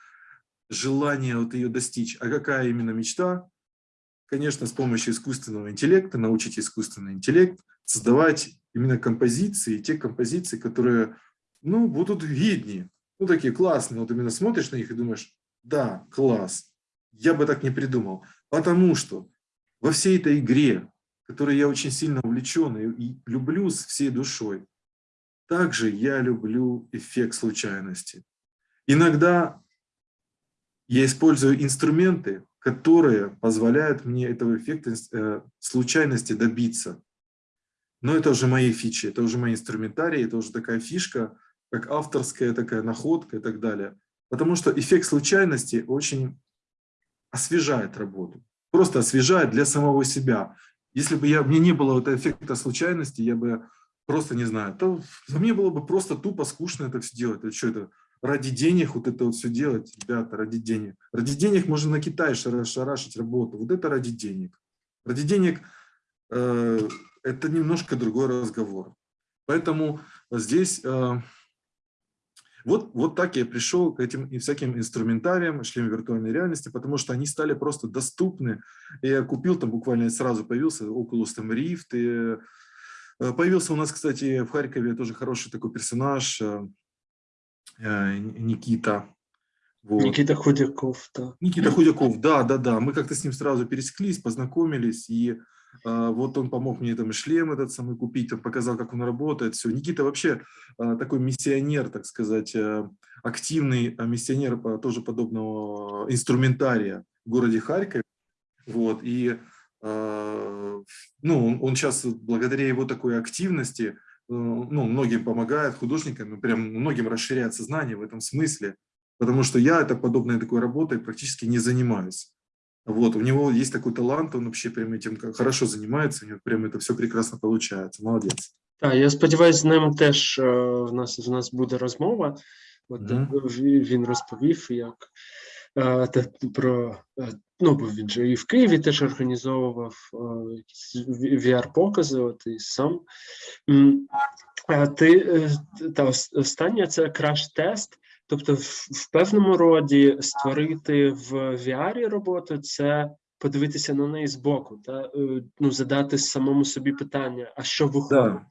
желание вот ее достичь. А какая именно мечта? Конечно, с помощью искусственного интеллекта, научить искусственный интеллект создавать именно композиции, те композиции, которые ну, будут виднее, ну, такие классные. Вот именно смотришь на них и думаешь, да, класс, я бы так не придумал. Потому что во всей этой игре, которой я очень сильно увлечен и люблю с всей душой, также я люблю эффект случайности. Иногда я использую инструменты, которые позволяют мне этого эффекта э, случайности добиться. Но это уже мои фичи, это уже мои инструментарии, это уже такая фишка, как авторская такая находка и так далее. Потому что эффект случайности очень освежает работу. Просто освежает для самого себя. Если бы я, мне не было вот эффекта случайности, я бы просто, не знаю, то мне было бы просто тупо скучно это все делать. Это что это? Ради денег вот это вот все делать, ребята, ради денег. Ради денег можно на Китай шарашить работу. Вот это ради денег. Ради денег э, это немножко другой разговор. Поэтому здесь... Э, вот, вот так я пришел к этим и всяким инструментариям, шлем виртуальной реальности, потому что они стали просто доступны. Я купил там буквально сразу появился Oculus там Rift. И э, появился у нас, кстати, в Харькове тоже хороший такой персонаж э, Никита. Вот. Никита Худяков, да. Никита Худяков, да, да, да. Мы как-то с ним сразу пересеклись, познакомились, и а, вот он помог мне там шлем этот самый купить, он показал, как он работает, все. Никита вообще а, такой миссионер, так сказать, э, активный а, миссионер тоже подобного инструментария в городе Харькове. Вот, и ну, он, он сейчас благодаря его такой активности, э, ну, многим помогает, художникам, прям многим расширяет сознание в этом смысле, потому что я это подобной такой работой практически не занимаюсь. Вот, у него есть такой талант, он вообще прям этим хорошо занимается, у него прям это все прекрасно получается. Молодец. Так, я сподіваюся, з ним теж в нас в нас буде розмова. От mm -hmm. він розповів, як про ну, бо він же і в Києві теж організовував VR-покази, от і сам. А ти та останнє це краш-тест. Тобто, в, певному роді створити в VR роботу це подивитися на неї збоку, та ну задати самому собі питання, а що виходить? Да.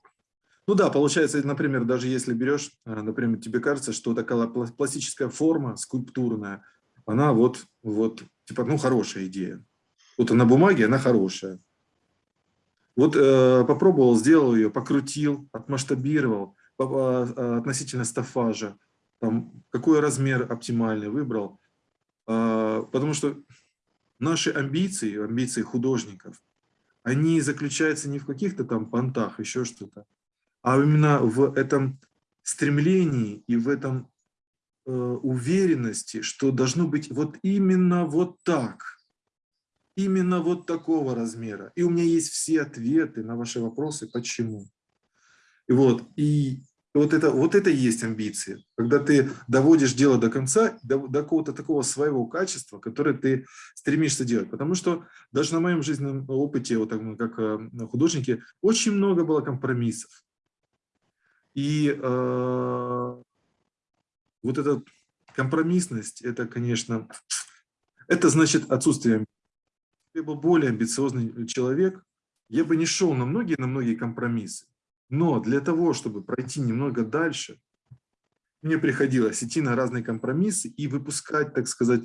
Ну да, получается, например, даже если берешь, например, тебе кажется, что такая пластическая форма, скульптурная, она вот, вот, типа, ну, хорошая идея. Вот на бумаге она хорошая. Вот э, попробовал, сделал ее, покрутил, отмасштабировал э, относительно стафажа, там, какой размер оптимальный выбрал. А, потому что наши амбиции, амбиции художников, они заключаются не в каких-то там понтах, еще что-то, а именно в этом стремлении и в этом э, уверенности, что должно быть вот именно вот так, именно вот такого размера. И у меня есть все ответы на ваши вопросы, почему. И вот, и вот это, вот это и есть амбиции, когда ты доводишь дело до конца, до, до какого-то такого своего качества, которое ты стремишься делать. Потому что даже на моем жизненном опыте, вот так, как э, художники, очень много было компромиссов. И э, вот эта компромиссность, это, конечно, это значит отсутствие. Я был более амбициозный человек, я бы не шел на многие, на многие компромиссы. Но для того, чтобы пройти немного дальше, мне приходилось идти на разные компромиссы и выпускать, так сказать,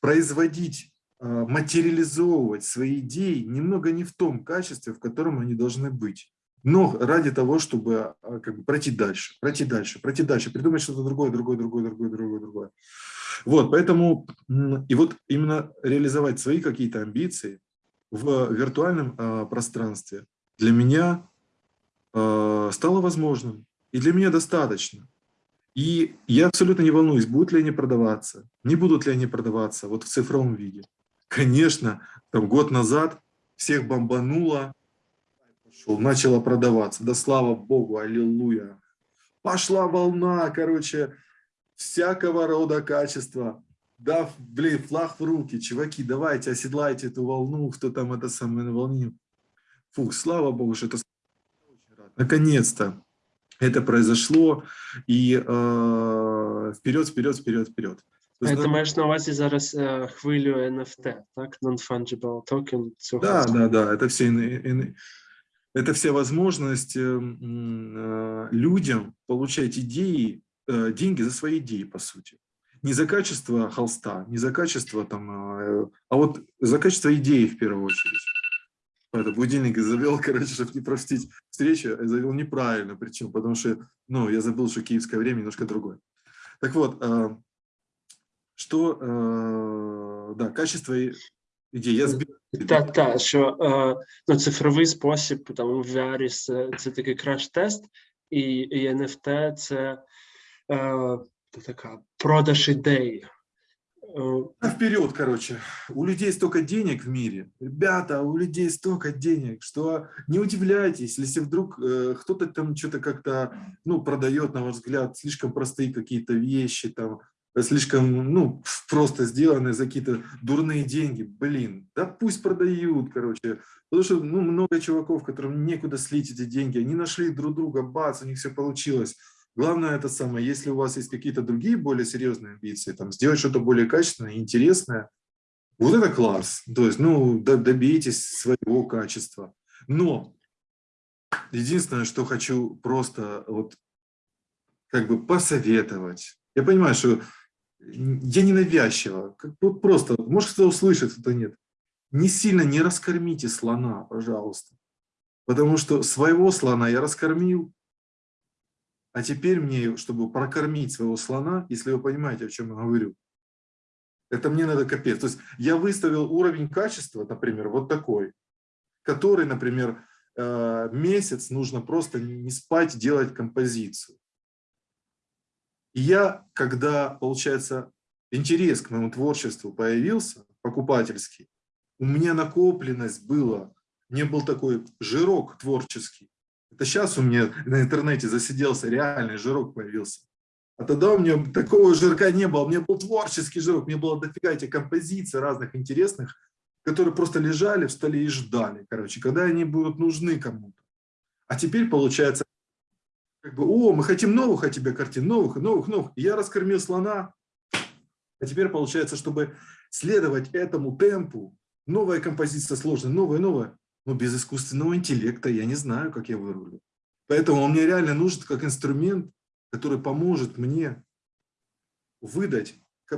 производить, а, материализовывать свои идеи немного не в том качестве, в котором они должны быть. Но ради того, чтобы а, как бы, пройти дальше, пройти дальше, пройти дальше, придумать что-то другое, другое, другое, другое, другое, другое. Вот, поэтому, и вот именно реализовать свои какие-то амбиции в виртуальном э, пространстве для меня Э, стало возможным. И для меня достаточно. И я абсолютно не волнуюсь, будут ли они продаваться, не будут ли они продаваться вот в цифровом виде. Конечно, там год назад всех бомбануло, пошел, начало продаваться. Да слава Богу, аллилуйя. Пошла волна, короче, всякого рода качества. Да, блин, флаг в руки, чуваки, давайте оседлайте эту волну, кто там это самое на волне. Фух, слава Богу, что это наконец-то это произошло, и э, вперед, вперед, вперед, вперед. То есть, Ти маєш на увазі зараз е, хвилю NFT, так? Non-fungible token цього. Да, да, да, это все, это все возможность э, людям получать идеи, э, деньги за свои идеи, по сути. Не за качество холста, не за качество там, э, а вот за качество идеи в первую очередь. Это будильник завел, короче, чтобы не простить встречу, завел неправильно, причем, потому что, ну, я забыл, что киевское время немножко другое. Так вот, что, да, качество идеи. Я сбил Так, так, що е, ну, цифровий спосіб там в VR це, це такий краш-тест, і, і NFT це е, така продаж ідей. Е, Вперед, короче. У людей столько денег в мире. Ребята, у людей столько денег, что не удивляйтесь, если вдруг э, кто-то там что-то как-то, ну, продает, на ваш взгляд, слишком простые какие-то вещи, там, слишком, ну, просто сделаны за какие-то дурные деньги. Блин, да пусть продают, короче. Потому что, ну, много чуваков, которым некуда слить эти деньги, они нашли друг друга, бац, у них все получилось. Главное это самое, если у вас есть какие-то другие более серьезные амбиции, там, сделать что-то более качественное, интересное, вот это класс. То есть, ну, добейтесь своего качества. Но единственное, что хочу просто вот как бы посоветовать. Я понимаю, что я ненавязчиво, как, вот просто, может кто услышит, кто нет. Не сильно не раскормите слона, пожалуйста. Потому что своего слона я раскормил, а теперь мне, чтобы прокормить своего слона, если вы понимаете, о чем я говорю, это мне надо капец. То есть я выставил уровень качества, например, вот такой, который, например, э, месяц нужно просто не спать, делать композицию. И я, когда, получается, интерес к моему творчеству появился, покупательский, у меня накопленность была, не был такой жирок творческий. Это сейчас у меня на интернете засиделся, реальный жирок появился. А тогда у меня такого жирка не было, у меня был творческий жирок, меня было дофига этих композиций разных интересных, которые просто лежали в столе и ждали, короче, когда они будут нужны кому-то. А теперь, получается, как бы, о, мы хотим новых от тебя картин, новых, новых, новых. Я раскормил слона, а теперь получается, чтобы следовать этому темпу, новая композиция сложная, новая, новая, но без искусственного интеллекта я не знаю, как я вырулю. Поэтому он мне реально нужен как инструмент, который поможет мне выдать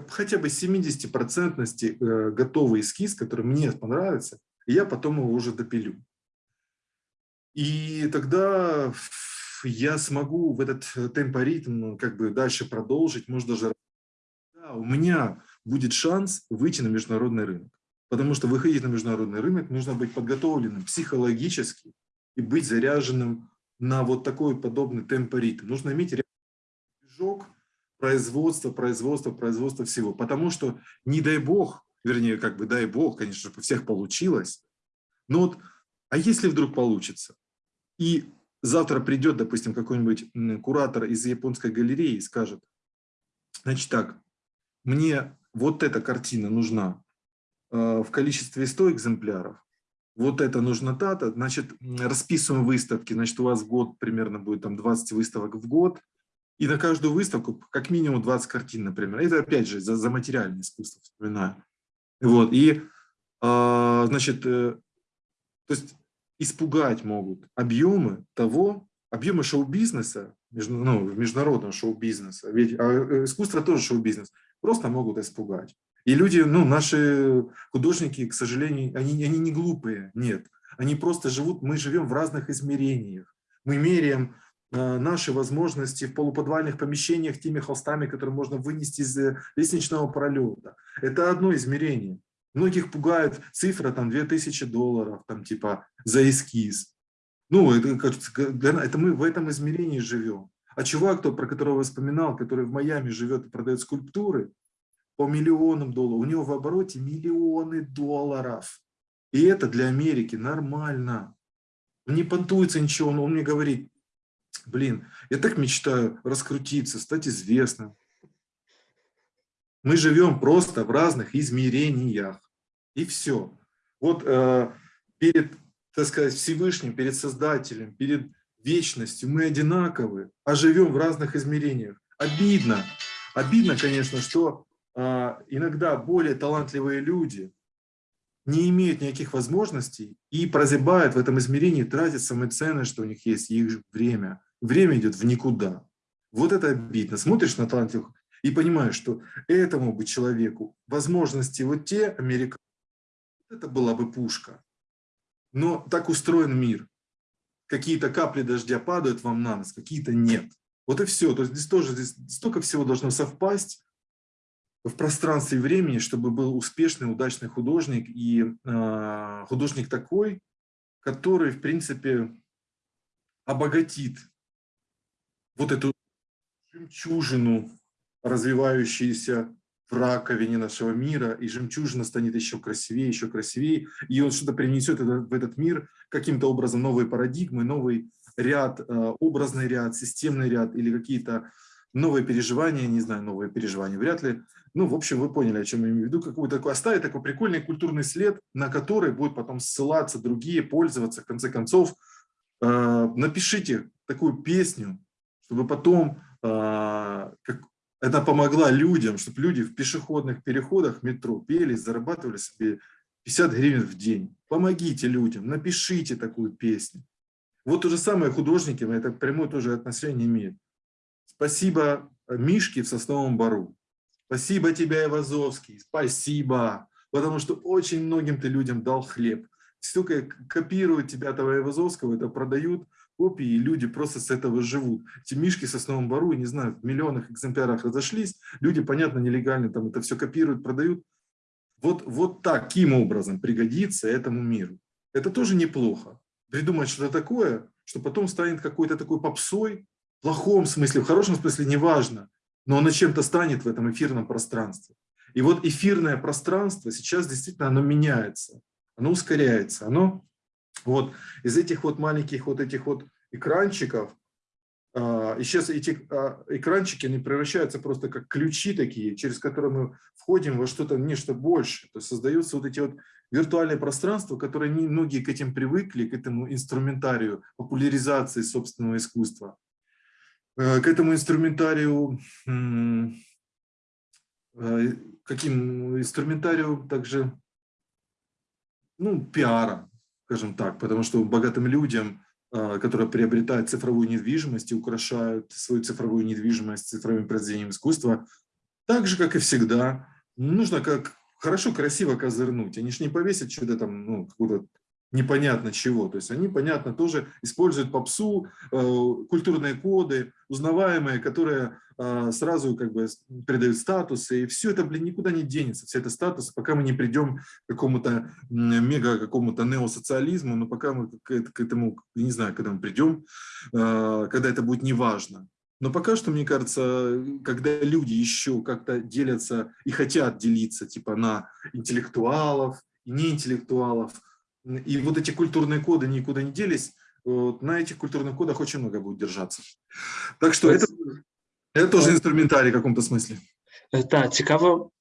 хотя бы 70% э, готовый эскиз, который мне понравится, и я потом его уже допилю. И тогда я смогу в этот э, темпоритм как бы дальше продолжить, может даже... Да, у меня будет шанс выйти на международный рынок. Потому что выходить на международный рынок нужно быть подготовленным психологически и быть заряженным на вот такой подобный темпоритм. Нужно иметь движок производства, производства, производства всего. Потому что не дай бог, вернее, как бы дай бог, конечно, чтобы у всех получилось, но вот, а если вдруг получится? И завтра придет, допустим, какой-нибудь куратор из японской галереи и скажет, значит так, мне вот эта картина нужна э, в количестве 100 экземпляров, вот это нужно та-то, значит, расписываем выставки, значит, у вас в год примерно будет там 20 выставок в год, и на каждую выставку как минимум 20 картин, например. Это опять же за, за материальное искусство вспоминаю. Вот, и, э, значит, э, то есть испугать могут объемы того, объемы шоу-бизнеса, ну, международного шоу-бизнеса, ведь а э, искусство тоже шоу-бизнес, просто могут испугать. И люди, ну, наши художники, к сожалению, они, они не глупые, нет. Они просто живут, мы живем в разных измерениях. Мы меряем э, наши возможности в полуподвальных помещениях теми холстами, которые можно вынести из э, лестничного пролета. Это одно измерение. Многих пугает цифра там 2000 долларов, там типа за эскиз. Ну, это, это мы в этом измерении живем. А чувак, кто, про которого я вспоминал, который в Майами живет и продает скульптуры по миллионам долларов, у него в обороте миллионы долларов. И это для Америки нормально. Не понтуется ничего, но он мне говорит, блин, я так мечтаю раскрутиться, стать известным. Мы живем просто в разных измерениях. И все. Вот э, перед, так сказать, Всевышним, перед Создателем, перед вечностью мы одинаковы, а живем в разных измерениях. Обидно. Обидно, конечно, что э, иногда более талантливые люди не имеют никаких возможностей и прозябают в этом измерении, тратят самое ценное, что у них есть, их время. Время идет в никуда. Вот это обидно. Смотришь на талантливых и понимаешь, что этому бы человеку возможности вот те американцы, это была бы пушка. Но так устроен мир. Какие-то капли дождя падают вам на нос, какие-то нет. Вот и все. То есть здесь тоже здесь столько всего должно совпасть в пространстве и времени, чтобы был успешный, удачный художник. И э, художник такой, который, в принципе, обогатит вот эту жемчужину, развивающуюся в раковине нашего мира, и жемчужина станет еще красивее, еще красивее, и он что-то принесет в этот мир каким-то образом новые парадигмы, новый ряд, э, образный ряд, системный ряд или какие-то новые переживания, не знаю, новые переживания, вряд ли. Ну, в общем, вы поняли, о чем я имею в виду. Какой-то такой, оставить такой прикольный культурный след, на который будут потом ссылаться другие, пользоваться. В конце концов, э, напишите такую песню, чтобы потом э, как, это помогла людям, чтобы люди в пешеходных переходах метро пели, зарабатывали себе 50 гривен в день. Помогите людям, напишите такую песню. Вот то же самое художники, это прямое тоже отношение имеют. Спасибо Мишке в Сосновом Бару. Спасибо тебе, Ивазовский. Спасибо. Потому что очень многим ты людям дал хлеб. Столько копируют тебя, того Ивазовского, это продают копии, и люди просто с этого живут. Эти мишки с основном бару, не знаю, в миллионах экземплярах разошлись, люди, понятно, нелегально там это все копируют, продают. Вот, вот таким образом пригодится этому миру. Это тоже неплохо. Придумать что-то такое, что потом станет какой-то такой попсой, в плохом смысле, в хорошем смысле, неважно, но оно чем-то станет в этом эфирном пространстве. И вот эфирное пространство сейчас действительно оно меняется, оно ускоряется, оно вот из этих вот маленьких вот этих вот экранчиков, а, и сейчас эти а, экранчики, они превращаются просто как ключи такие, через которые мы входим во что-то, нечто большее. То есть создаются вот эти вот виртуальные пространства, которые не, многие к этим привыкли, к этому инструментарию популяризации собственного искусства, э, к этому инструментарию, э, каким инструментарию также, ну, пиара, скажем так, потому что богатым людям, а, которые приобретают цифровую недвижимость и украшают свою цифровую недвижимость цифровым произведением искусства, так же, как и всегда, нужно как хорошо, красиво козырнуть. Они же не повесят что-то там, ну, какую-то непонятно чего. То есть они, понятно, тоже используют попсу, э, культурные коды, узнаваемые, которые э, сразу как бы придают статусы. И все это, блин, никуда не денется, все это статус, пока мы не придем к какому-то мега, какому-то неосоциализму, но пока мы к, к этому, не знаю, когда мы придем, э, когда это будет неважно. Но пока что, мне кажется, когда люди еще как-то делятся и хотят делиться типа на интеллектуалов и неинтеллектуалов, и вот эти культурные коды никуда не делись, вот, на этих культурных кодах очень много будет держаться. Так что это, это тоже інструментарій в каком-то смысле. Так, цікаво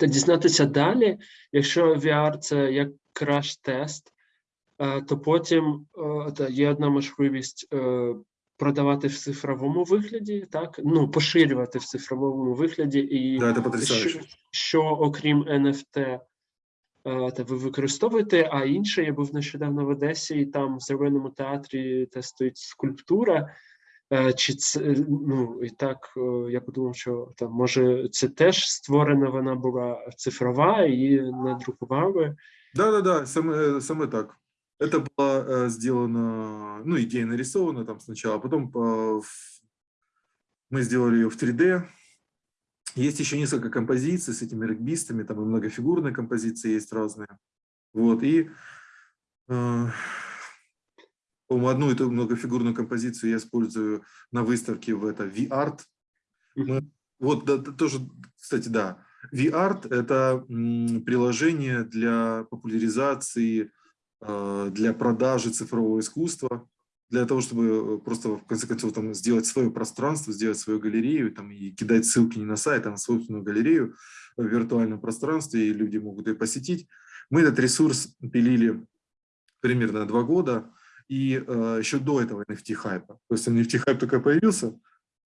дізнатися далі. Якщо VR – це як краш-тест, то потім є одна можливість продавати в цифровому вигляді, так? Ну, поширювати в цифровому вигляді. І да, це що, що окрім NFT, та ви використовуєте, а інше, я був нещодавно в Одесі, і там в Зеленому театрі тестують скульптура. Чи це ну і так я подумав, що там може це теж створена вона була цифрова і надрукували? Да, да, да, саме саме так. Это было э, сделано, ну, идея нарисована там сначала, а потом э, мы сделали ее в 3D, есть еще несколько композиций с этими регбистами, там и многофигурные композиции есть разные. Вот, и э, По-моему, одну эту многофигурную композицию я использую на выставке в это V-Art. Вот да, тоже, кстати, да, V-Art – это приложение для популяризации, э, для продажи цифрового искусства, для того, чтобы э, просто, в конце концов, там, сделать свое пространство, сделать свою галерею там, и кидать ссылки не на сайт, а на собственную галерею в виртуальном пространстве, и люди могут ее посетить. Мы этот ресурс пилили примерно два года, и э, еще до этого NFT-хайпа. То есть NFT-хайп только появился,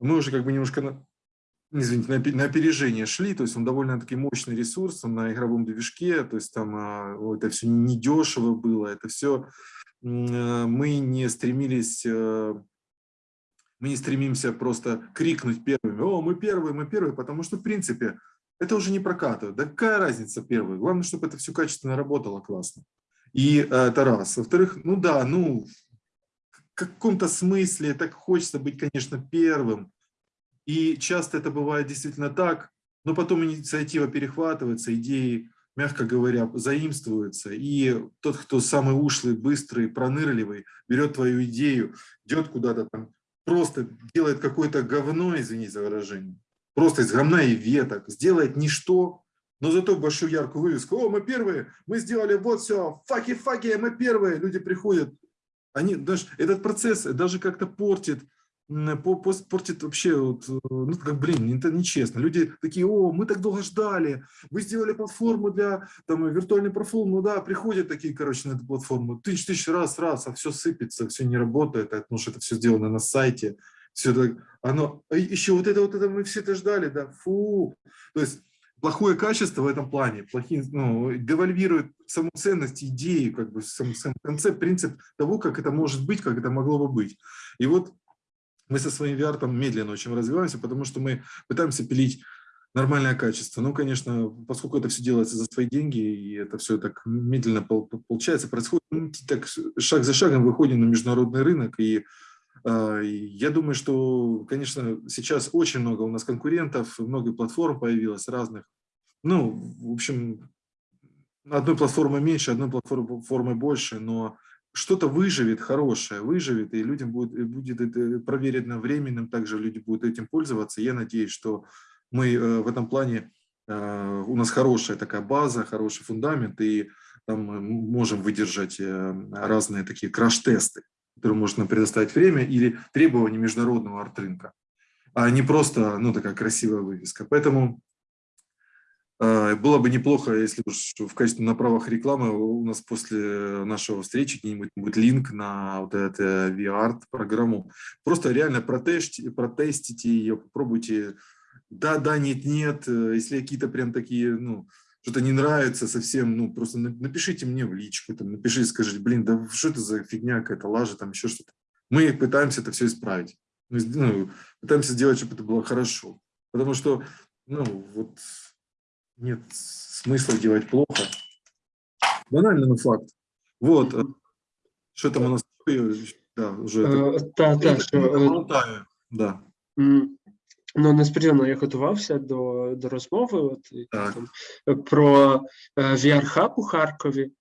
мы уже как бы немножко извините, на, на опережение шли, то есть он довольно-таки мощный ресурс, он на игровом движке, то есть там а, это все недешево было, это все э, мы не стремились, э, мы не стремимся просто крикнуть первыми, о, мы первые, мы первые, потому что в принципе это уже не прокатывает, да какая разница первый, главное, чтобы это все качественно работало классно. И э, это раз. Во-вторых, ну да, ну в каком-то смысле так хочется быть, конечно, первым, и часто это бывает действительно так, но потом инициатива перехватывается, идеи, мягко говоря, заимствуются. И тот, кто самый ушлый, быстрый, пронырливый, берет твою идею, идет куда-то там, просто делает какое-то говно, извини за выражение, просто из говна и веток, сделает ничто, но зато большую яркую вывеску. О, мы первые, мы сделали вот все, факи-факи, мы первые. Люди приходят, они, даже, этот процесс даже как-то портит портит вообще, вот, э, ну, как, блин, это нечестно. Люди такие, о, мы так долго ждали, вы сделали платформу для там, виртуальной профил, ну да, приходят такие, короче, на эту платформу, тысяч тысяч раз, раз, а все сыпется, все не работает, а, потому что это все сделано на сайте, все так, оно, а еще вот это, вот это, мы все это ждали, да, фу. То есть плохое качество в этом плане, плохие, ну, девальвирует саму ценность идеи, как бы сам, сам концепт, принцип того, как это может быть, как это могло бы быть. И вот мы со своим VR медленно очень развиваемся, потому что мы пытаемся пилить нормальное качество. Ну, конечно, поскольку это все делается за свои деньги, и это все так медленно получается, происходит, так шаг за шагом выходим на международный рынок, и э, я думаю, что, конечно, сейчас очень много у нас конкурентов, много платформ появилось разных. Ну, в общем, одной платформы меньше, одной платформы больше, но что-то выживет хорошее, выживет, и людям будет, будет это проверено временным, также люди будут этим пользоваться. Я надеюсь, что мы э, в этом плане, э, у нас хорошая такая база, хороший фундамент, и там мы можем выдержать э, разные такие краш-тесты, которые можно предоставить время, или требования международного арт-рынка, а не просто ну, такая красивая вывеска. Поэтому было бы неплохо, если уж в качестве на правах рекламы у нас после нашего встречи где-нибудь будет линк на вот эту VR программу. Просто реально протестите, протестите ее, попробуйте. Да, да, нет, нет. Если какие-то прям такие, ну, что-то не нравится совсем, ну, просто напишите мне в личку, там, напишите, скажите, блин, да что это за фигня какая-то, лажа, там еще что-то. Мы пытаемся это все исправить. Ну, пытаемся сделать, чтобы это было хорошо. Потому что, ну, вот нет смысла делать плохо. Банально, но факт. Вот. Э, что там у нас? Да, уже. Е, так, так, що, да. Ну, несподівано я готувався до до розмови от, там, про VR-хаб у Харкові.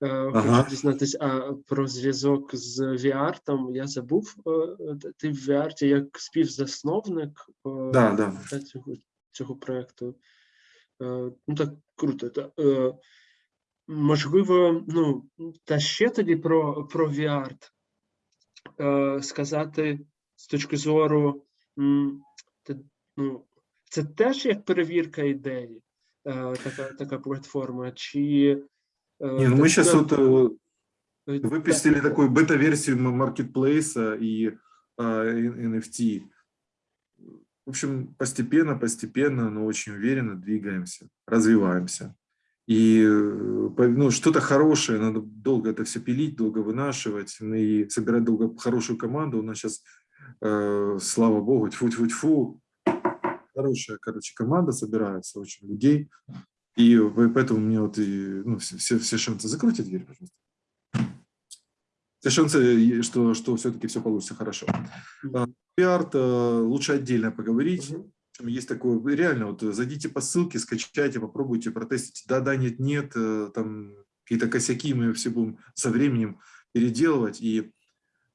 Ага. Хочу дізнатися, а про зв'язок з VR, там я забув, ти в VR як співзасновник да, да. цього цього проєкту. Е, ну так круто. Та, е, Можливо, ну, та ще тоді про про VR е, сказати з точки зору, те, ну, це теж як перевірка ідеї, така така платформа. чи... Не, ну мы сейчас вот выпустили такую бета-версию маркетплейса и NFT. Общем, постепенно, постепенно, но очень уверенно двигаемся, развиваемся. И э, ну, что-то хорошее, надо долго это все пилить, долго вынашивать и собирать долго хорошую команду. У нас сейчас, э, слава богу, тьфу-тьфу-тьфу, хорошая, короче, команда собирается, очень людей. И поэтому мне вот и, ну, все, все шансы. Закройте дверь, пожалуйста. Шансы, что, что все-таки все получится хорошо. Пиарт э, лучше отдельно поговорить. Угу. Есть такое, реально, вот зайдите по ссылке, скачайте, попробуйте, протестите. Да, да, нет, нет, э, там какие-то косяки мы все будем со временем переделывать. И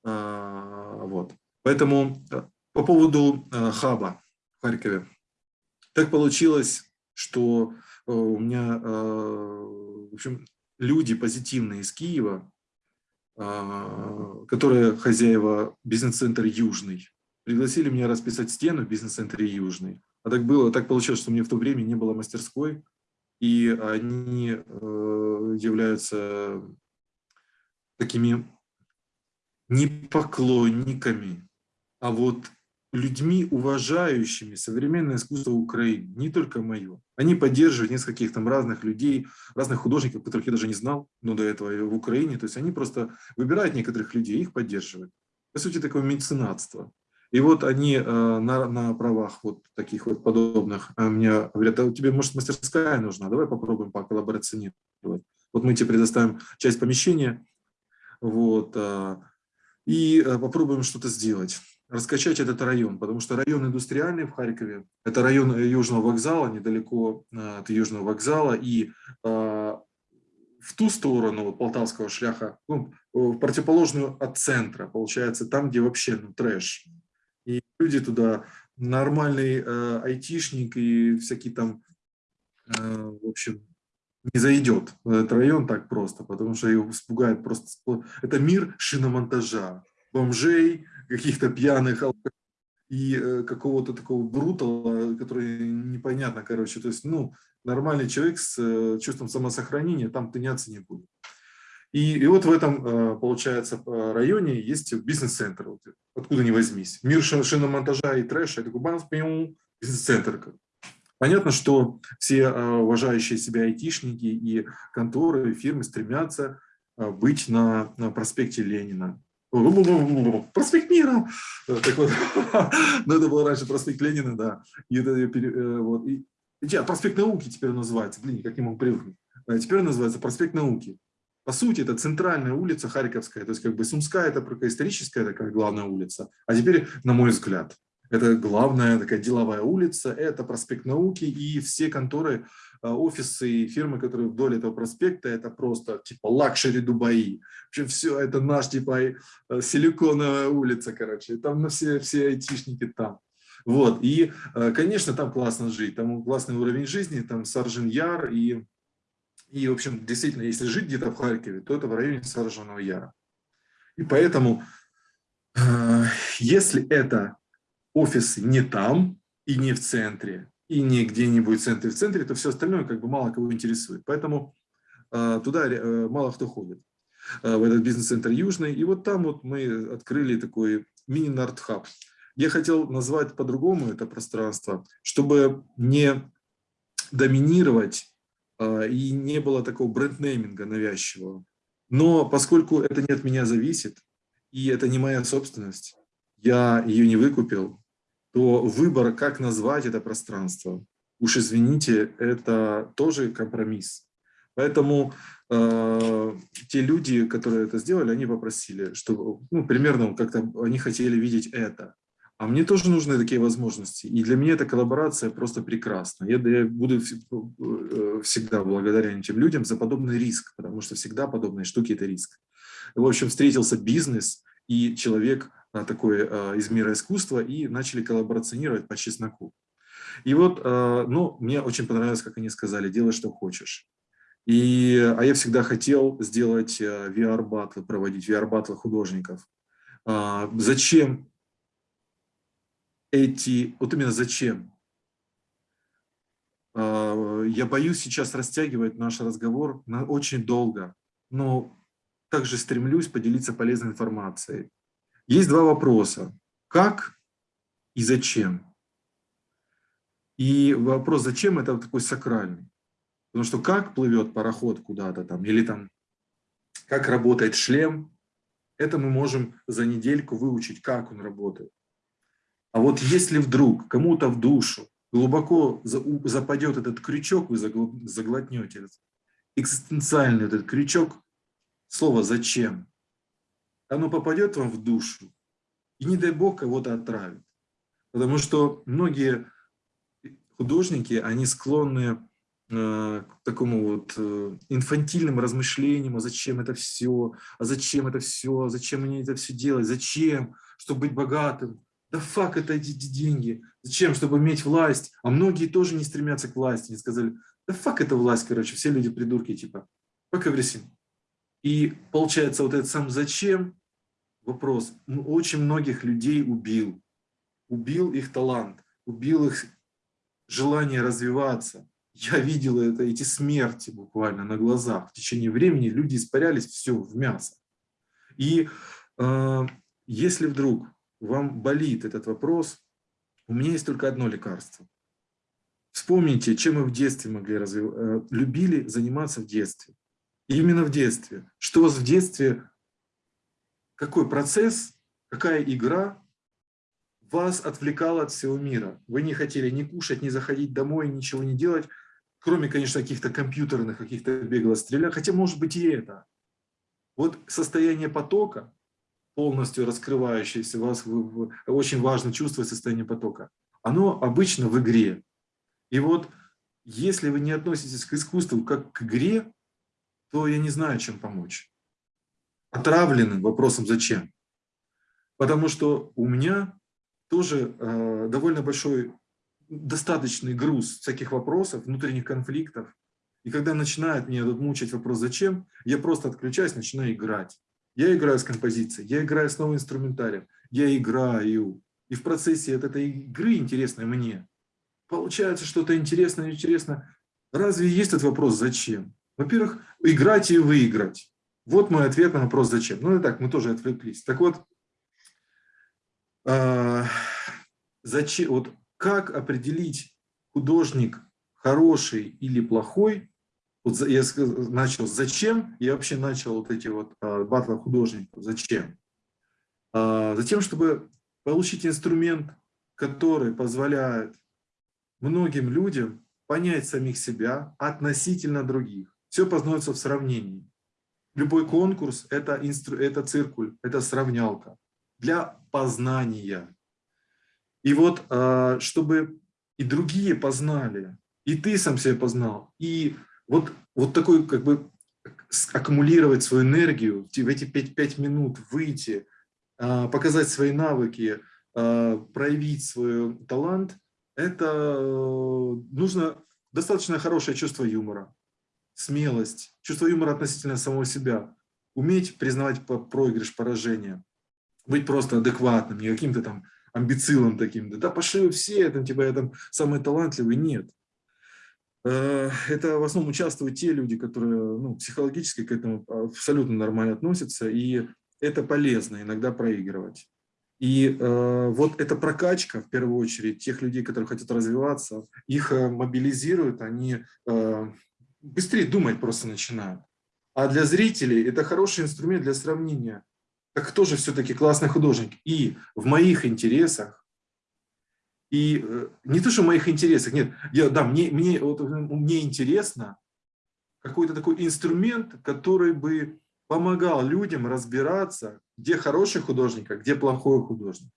А, Вот. Поэтому э, по поводу хаба в Харькове. Так получилось, что у меня, в общем, люди позитивные из Киева, которые хозяева бизнес-центр «Южный», пригласили меня расписать стену в бизнес-центре «Южный». А так было, так получилось, что мне в то время не было мастерской, и они являются такими не поклонниками, а вот людьми, уважающими современное искусство Украины, не только мое. Они поддерживают нескольких там разных людей, разных художников, которых я даже не знал, но до этого в Украине. То есть они просто выбирают некоторых людей их поддерживают. По сути, такое меценатство. И вот они э, на, на правах вот таких вот подобных э, мне говорят, а тебе, может, мастерская нужна, давай попробуем поколлаборационировать. Вот мы тебе предоставим часть помещения, вот, э, и э, попробуем что-то сделать, раскачать этот район, потому что район индустриальный в Харькове, это район э, Южного вокзала, недалеко э, от Южного вокзала, и в ту сторону вот, Полтавского шляха, ну, в противоположную от центра, получается, там, где вообще ну, трэш. И люди туда, нормальный э, айтишник и всякий там, э, в общем, не зайдет в этот район так просто, потому что его испугает просто... Это мир шиномонтажа, бомжей, каких-то пьяных и э, какого-то такого брутала, который непонятно, короче. То есть, ну, нормальный человек с э, чувством самосохранения там тыняться не будет. И, и вот в этом, э, получается, районе есть бизнес-центр, вот, откуда ни возьмись. Мир шиномонтажа и трэша, это такой бизнес-центр. Понятно, что все уважающие себя айтишники и конторы, и фирмы стремятся быть на, на проспекте Ленина. Проспект Мира! Так вот, ну это было раньше проспект Ленина, да. И это, э, вот, и, и, проспект науки теперь называется, блин, как не могу привыкнуть. Теперь называется проспект науки. По сути, это центральная улица Харьковская, то есть как бы Сумская, это историческая такая главная улица, а теперь, на мой взгляд, это главная такая деловая улица, это проспект науки и все конторы, а, офисы и фирмы, которые вдоль этого проспекта, это просто типа luxury Дубаи. Вообще все, это наш типа э, силиконовая улица, короче. Там ну, все, все айтишники там. Вот, и, э, конечно, там классно жить, там классный уровень жизни, там Саржин Яр, и, и, в общем, действительно, если жить где-то в Харькове, то это в районе Саржинного Яра. И поэтому, э, если это офисы не там и не в центре, и не где-нибудь в центре, в центре, то все остальное как бы мало кого интересует. Поэтому э, туда э, мало кто ходит, э, в этот бизнес-центр Южный. И вот там вот мы открыли такой мини-нарт-хаб. Я хотел назвать по-другому это пространство, чтобы не доминировать и не было такого бренд-нейминга навязчивого. Но поскольку это не от меня зависит, и это не моя собственность, я ее не выкупил, то выбор, как назвать это пространство, уж извините, это тоже компромисс. Поэтому э, те люди, которые это сделали, они попросили, что ну, примерно как-то они хотели видеть это. А мне тоже нужны такие возможности. И для меня эта коллаборация просто прекрасна. Я, я буду э, всегда благодарен этим людям за подобный риск, потому что всегда подобные штуки – это риск. В общем, встретился бизнес и человек, такой из мира искусства и начали коллаборационировать по чесноку. И вот, ну, мне очень понравилось, как они сказали, делай, что хочешь. И, а я всегда хотел сделать VR-батлы, проводить VR-батлы художников. Зачем эти, вот именно зачем? Я боюсь сейчас растягивать наш разговор на очень долго, но также стремлюсь поделиться полезной информацией. Есть два вопроса. Как и зачем? И вопрос «зачем» – это такой сакральный. Потому что как плывет пароход куда-то там, или там как работает шлем, это мы можем за недельку выучить, как он работает. А вот если вдруг кому-то в душу глубоко западет этот крючок, вы заглотнете экзистенциальный этот крючок, слово «зачем», оно попадет вам в душу, и не дай Бог кого-то отравит. Потому что многие художники, они склонны э, к такому вот э, инфантильным размышлениям, а зачем это все, а зачем это все, а зачем мне это все делать, зачем, чтобы быть богатым, да фак это эти деньги, зачем, чтобы иметь власть, а многие тоже не стремятся к власти, они сказали, да фак это власть, короче, все люди придурки, типа, fuck everything. И получается вот этот сам зачем, вопрос, очень многих людей убил, убил их талант, убил их желание развиваться. Я видел это, эти смерти буквально на глазах. В течение времени люди испарялись все в мясо. И э, если вдруг вам болит этот вопрос, у меня есть только одно лекарство. Вспомните, чем мы в детстве могли развивать, э, любили заниматься в детстве. Именно в детстве. Что у вас в детстве, какой процесс, какая игра вас отвлекала от всего мира. Вы не хотели ни кушать, ни заходить домой, ничего не делать, кроме, конечно, каких-то компьютерных, каких-то бегло стрелять, хотя может быть и это. Вот состояние потока, полностью раскрывающееся, вас очень важно чувствовать состояние потока, оно обычно в игре. И вот если вы не относитесь к искусству как к игре, то я не знаю, чем помочь. Отравленным вопросом «зачем?». Потому что у меня тоже э, довольно большой, достаточный груз всяких вопросов, внутренних конфликтов. И когда начинает меня тут мучить вопрос «зачем?», я просто отключаюсь, начинаю играть. Я играю с композицией, я играю с новым инструментарием, я играю. И в процессе от этой игры, интересной мне, получается что-то интересное, интересно. Разве есть этот вопрос «зачем?» Во-первых, играть и выиграть. Вот мой ответ на вопрос «зачем?». Ну и так, мы тоже отвлеклись. Так вот, а, зачем, вот как определить художник хороший или плохой, вот я начал зачем, я вообще начал вот эти вот а, батлы художников, зачем? А, затем, чтобы получить инструмент, который позволяет многим людям понять самих себя относительно других. Все познается в сравнении. Любой конкурс – это, инстру, это циркуль, это сравнялка для познания. И вот, а, чтобы и другие познали, и ты сам себя познал, и вот, вот такой как бы аккумулировать свою энергию, в эти пять 5 минут выйти, а, показать свои навыки, а, проявить свой талант, это э, нужно достаточно хорошее чувство юмора, смелость, чувство юмора относительно самого себя, уметь признавать проигрыш, поражение быть просто адекватным, не каким-то там амбицилом таким, да, да пошли все, там, типа, я там самый талантливый, нет. Э, это в основном участвуют те люди, которые ну, психологически к этому абсолютно нормально относятся, и это полезно иногда проигрывать. И э, вот эта прокачка, в первую очередь, тех людей, которые хотят развиваться, их э, мобилизирует, они э, быстрее думать просто начинают. А для зрителей это хороший инструмент для сравнения так кто же все-таки классный художник? И в моих интересах, и э, не то, что в моих интересах, нет, я, да, мне, мне, вот, мне интересно какой-то такой инструмент, который бы помогал людям разбираться, где хороший художник, а где плохой художник.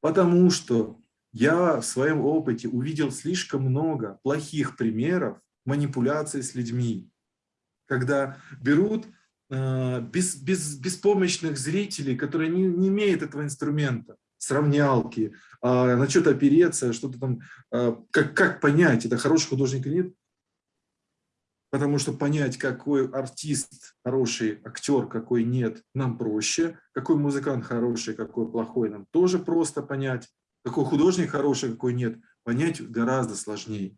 Потому что я в своем опыте увидел слишком много плохих примеров манипуляции с людьми, когда берут Э, без, без, беспомощных зрителей, которые не, не имеют этого инструмента, сравнялки, а, на что-то опереться, что-то там, а, как, как понять, это хороший художник или нет. Потому что понять, какой артист хороший, актер, какой нет, нам проще. Какой музыкант хороший, какой плохой, нам тоже просто понять. Какой художник хороший, какой нет, понять гораздо сложнее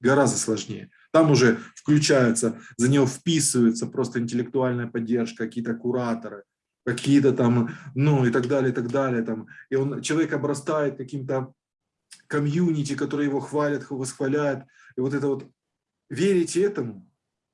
гораздо сложнее. Там уже включается, за него вписывается просто интеллектуальная поддержка, какие-то кураторы, какие-то там, ну и так далее, и так далее. Там. И он, человек обрастает каким-то комьюнити, которые его хвалят, восхваляют. И вот это вот, верите этому?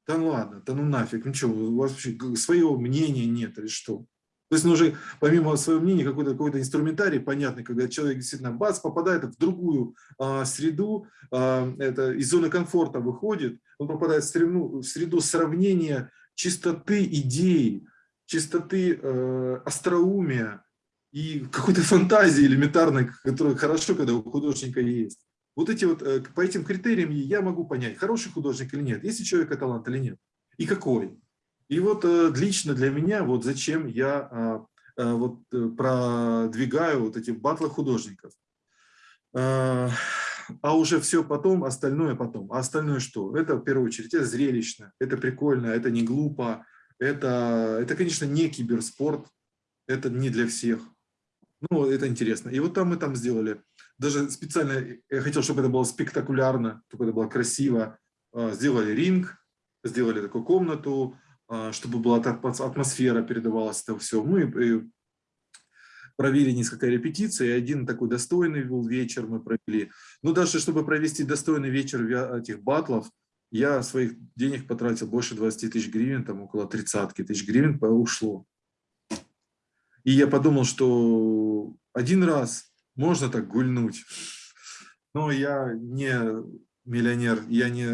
Да ну ладно, да ну нафиг, ну что, у вас вообще своего мнения нет или что? То есть нужно помимо своего мнения какой-то какой, инструментарий понятный, когда человек действительно бац, попадает в другую а, среду, а, это из зоны комфорта выходит, он попадает в среду, в среду сравнения чистоты идей, чистоты э, остроумия и какой-то фантазии элементарной, которая хорошо, когда у художника есть. Вот эти вот, э, по этим критериям я могу понять, хороший художник или нет, есть у человека талант или нет, и какой. И вот э, лично для меня, вот зачем я а, а, вот продвигаю вот эти батлы художников. А, а уже все потом, остальное потом. А остальное что? Это в первую очередь это зрелищно, это прикольно, это не глупо, это, это конечно, не киберспорт, это не для всех. Ну, это интересно. И вот там мы там сделали, даже специально, я хотел, чтобы это было спектакулярно, чтобы это было красиво. А, сделали ринг, сделали такую комнату, чтобы была атмосфера, передавалась это все. Мы провели несколько репетиций, один такой достойный был вечер мы провели. Но даже чтобы провести достойный вечер этих батлов, я своих денег потратил больше 20 тысяч гривен, там около 30 тысяч гривен ушло. И я подумал, что один раз можно так гульнуть, но я не миллионер, я не...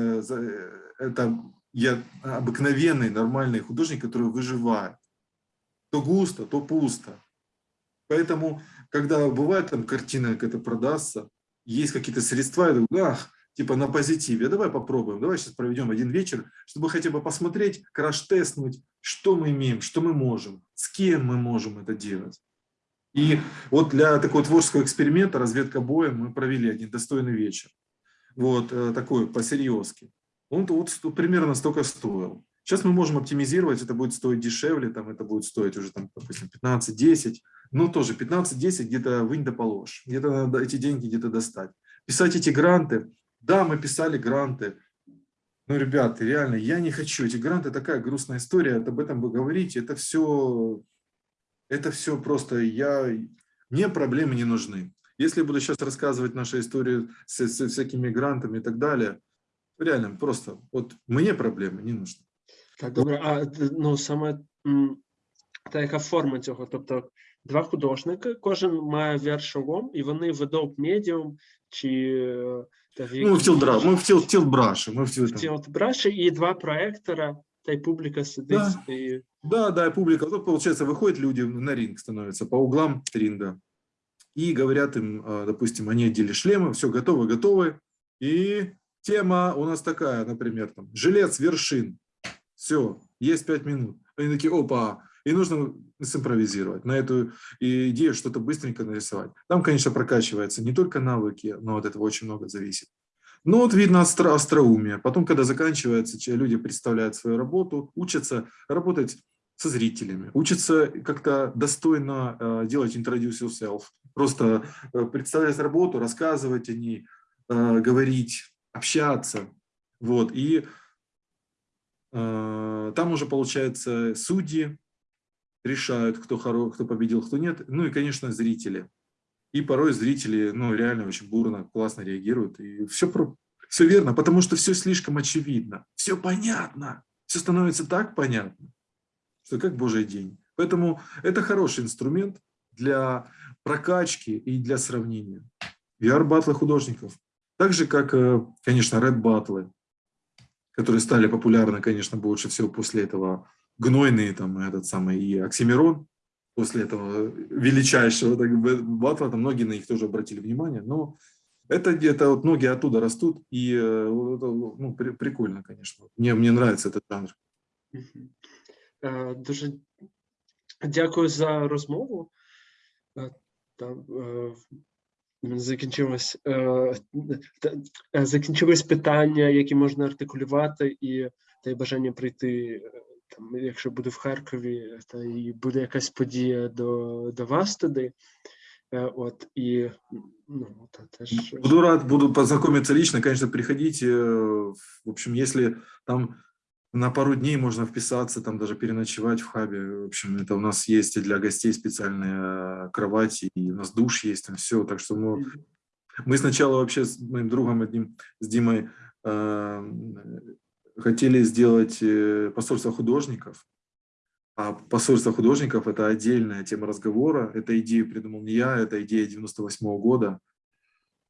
Это, я обыкновенный, нормальный художник, который выживает. То густо, то пусто. Поэтому, когда бывает там картина какая-то продастся, есть какие-то средства, я думаю, ах, типа на позитиве, давай попробуем, давай сейчас проведем один вечер, чтобы хотя бы посмотреть, краш-тестнуть, что мы имеем, что мы можем, с кем мы можем это делать. И вот для такого творческого эксперимента, разведка боя, мы провели один достойный вечер. Вот э, такой, по-серьезки. Он вот примерно столько стоил. Сейчас мы можем оптимизировать, это будет стоить дешевле, там это будет стоить уже, там, допустим, 15-10, ну тоже 15-10 где-то вынь да положь, где-то надо эти деньги где-то достать. Писать эти гранты, да, мы писали гранты, ну, ребята, реально, я не хочу, эти гранты такая грустная история, об этом вы говорите, это все, это все просто, я, мне проблемы не нужны. Если я буду сейчас рассказывать нашу историю с, с всякими грантами и так далее, реально, просто, вот мне проблемы не нужны. Так, добре, а ну саме та яка форма цього? Тобто два художники, кожен має віршолом, і вони ведуть медіум чи та, в Ну, в тілбра, ми в тіл, тілбраші, ми в тіл, там. тілбраші, і два проектора, та й публіка сидить. Да. І... Да, да, и публика. Вот, получается, выходят люди на ринг, становятся по углам ринга. И говорят им, а, допустим, они одели шлемы, все, готовы, готовы. И тема у нас такая, например, там, жилец вершин. Все, есть пять минут. Они такие, опа, и нужно симпровизировать, на эту идею что-то быстренько нарисовать. Там, конечно, прокачивается не только навыки, но от этого очень много зависит. Но вот видно остро, остроумие. Потом, когда заканчивается, люди представляют свою работу, учатся работать со зрителями, учатся как-то достойно э, делать introduce yourself, просто э, представлять работу, рассказывать о ней, э, говорить, общаться. Вот. И э, там уже, получается, судьи, решают, кто, хоро, кто победил, кто нет. Ну и, конечно, зрители. И порой зрители ну, реально очень бурно, классно реагируют. И все, про, все верно, потому что все слишком очевидно. Все понятно. Все становится так понятно, что как божий день. Поэтому это хороший инструмент для прокачки и для сравнения. VR-батлы художников. Так же, как, э, конечно, red-батлы, которые стали популярны, конечно, больше всего после этого гнойный там этот самый и Оксимирон после этого величайшего так, батла, там многие на них тоже обратили внимание, но это где-то вот ноги оттуда растут, и э, ну, при, прикольно, конечно. Мне, мне нравится этот жанр. Дуже дякую за розмову. Там закінчилось, закінчилось питання, які можна артикулювати, і та й бажання прийти там, якщо буду в Харкові, та і буде якась подія до до вас туди. От, і, ну, та, теж... Буду рад, буду познакомиться лично, конечно, приходите. В общем, если там на пару дней можно вписаться, там даже переночевать в хабе. В общем, это у нас есть и для гостей специальные кровати, и у нас душ есть, там все. Так что мы, мы сначала вообще с моим другом одним, с Димой, хотели сделать э, посольство художников, а посольство художников – это отдельная тема разговора. Эту идею придумал не я, это идея 98 -го года.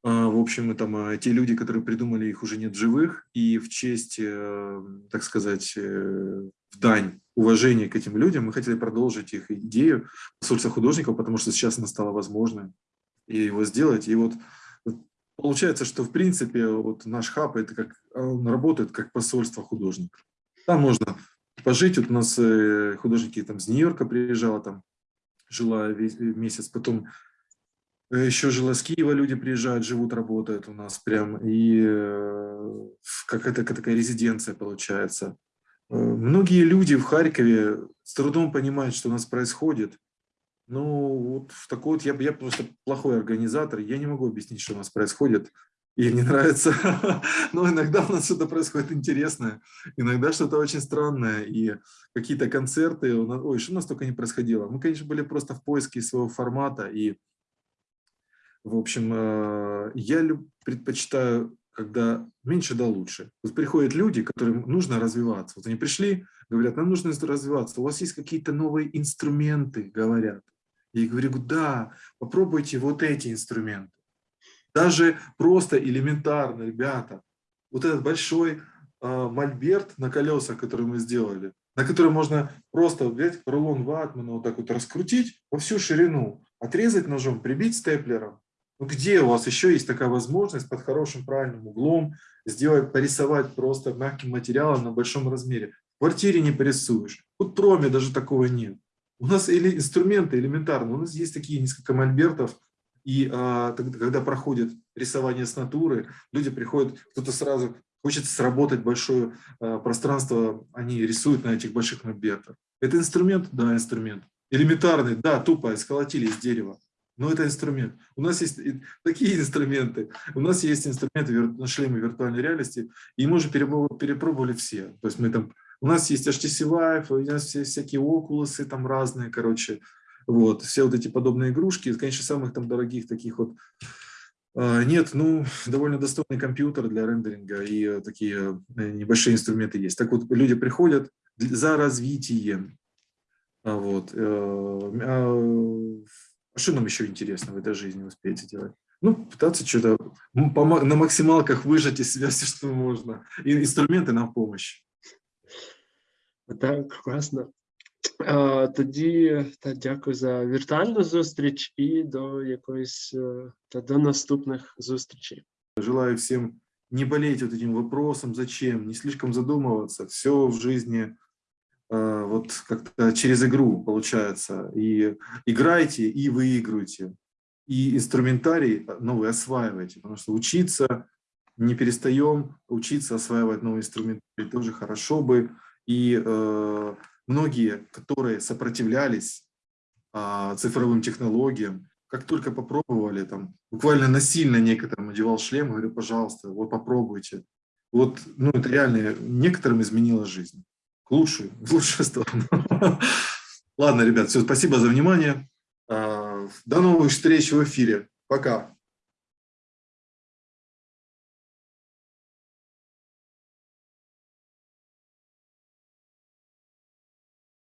А, в общем, там а, те люди, которые придумали их, уже нет живых, и в честь, э, так сказать, э, в дань уважения к этим людям мы хотели продолжить их идею посольства художников, потому что сейчас она стала возможной, и его сделать. И вот получается, что в принципе вот наш хаб это как он работает как посольство художников. Там можно пожить. Вот у нас э, художники там с Нью-Йорка приезжала, там жила месяц, потом еще жила с Киева, люди приезжают, живут, работают у нас прям, и э, какая-то такая резиденция получается. Многие люди в Харькове с трудом понимают, что у нас происходит. Ну, вот в такой вот, я, я просто плохой организатор, я не могу объяснить, что у нас происходит и не нравится. Но иногда у нас что-то происходит интересное, иногда что-то очень странное, и какие-то концерты, ой, что у нас только не происходило. Мы, конечно, были просто в поиске своего формата, и, в общем, э, я предпочитаю, когда меньше да лучше. Вот приходят люди, которым нужно развиваться. Вот они пришли, говорят, нам нужно развиваться, у вас есть какие-то новые инструменты, говорят. Я говорю, да, попробуйте вот эти инструменты. Даже просто элементарно, ребята, вот этот большой э, мольберт на колесах, который мы сделали, на который можно просто взять рулон ватмана, вот так вот раскрутить во всю ширину, отрезать ножом, прибить степлером. Ну, где у вас еще есть такая возможность под хорошим правильным углом сделать, порисовать просто мягким материалом на большом размере? В квартире не порисуешь. Вот проме даже такого нет. У нас или инструменты элементарные, у нас есть такие несколько мольбертов, и а, когда проходит рисование с натуры, люди приходят, кто-то сразу хочет сработать большое а, пространство, они рисуют на этих больших мольбертах. Это инструмент? Да, инструмент. Элементарный? Да, тупо, сколотили из дерева. Но это инструмент. У нас есть такие инструменты. У нас есть инструменты шлемы виртуальной реальности, и мы уже перепробовали все. То есть мы там, у нас есть HTC Vive, у нас все всякие окулусы там разные, короче, вот, все вот эти подобные игрушки, конечно, самых там дорогих таких вот а, нет, ну, довольно достойный компьютер для рендеринга и э, такие э, небольшие инструменты есть. Так вот, люди приходят за развитием. А вот. Э, а, что нам еще интересно в этой жизни успеете делать? Ну, пытаться что-то на максималках выжать из себя все, что можно. И инструменты нам в помощь. Так, класно. Тоді та дякую за віртуальну зустріч і до якоїсь та до наступних зустрічей. Желаю всем не болеть вот этим вопросом, зачем, не слишком задумываться. Все в жизни э, вот как-то через игру получается. И играйте, и выигрывайте. И инструментарий новый осваивайте, потому что учиться не перестаем, учиться осваивать новый инструментарий тоже хорошо бы. И э, многие, которые сопротивлялись а, цифровым технологиям, как только попробовали, там, буквально насильно некоторым одевал шлем, говорю, пожалуйста, вот попробуйте. Вот, ну, это реально некоторым изменило жизнь. Лучшую, в лучшую сторону. Ладно, ребят, все, спасибо за внимание. А, до новых встреч в эфире. Пока.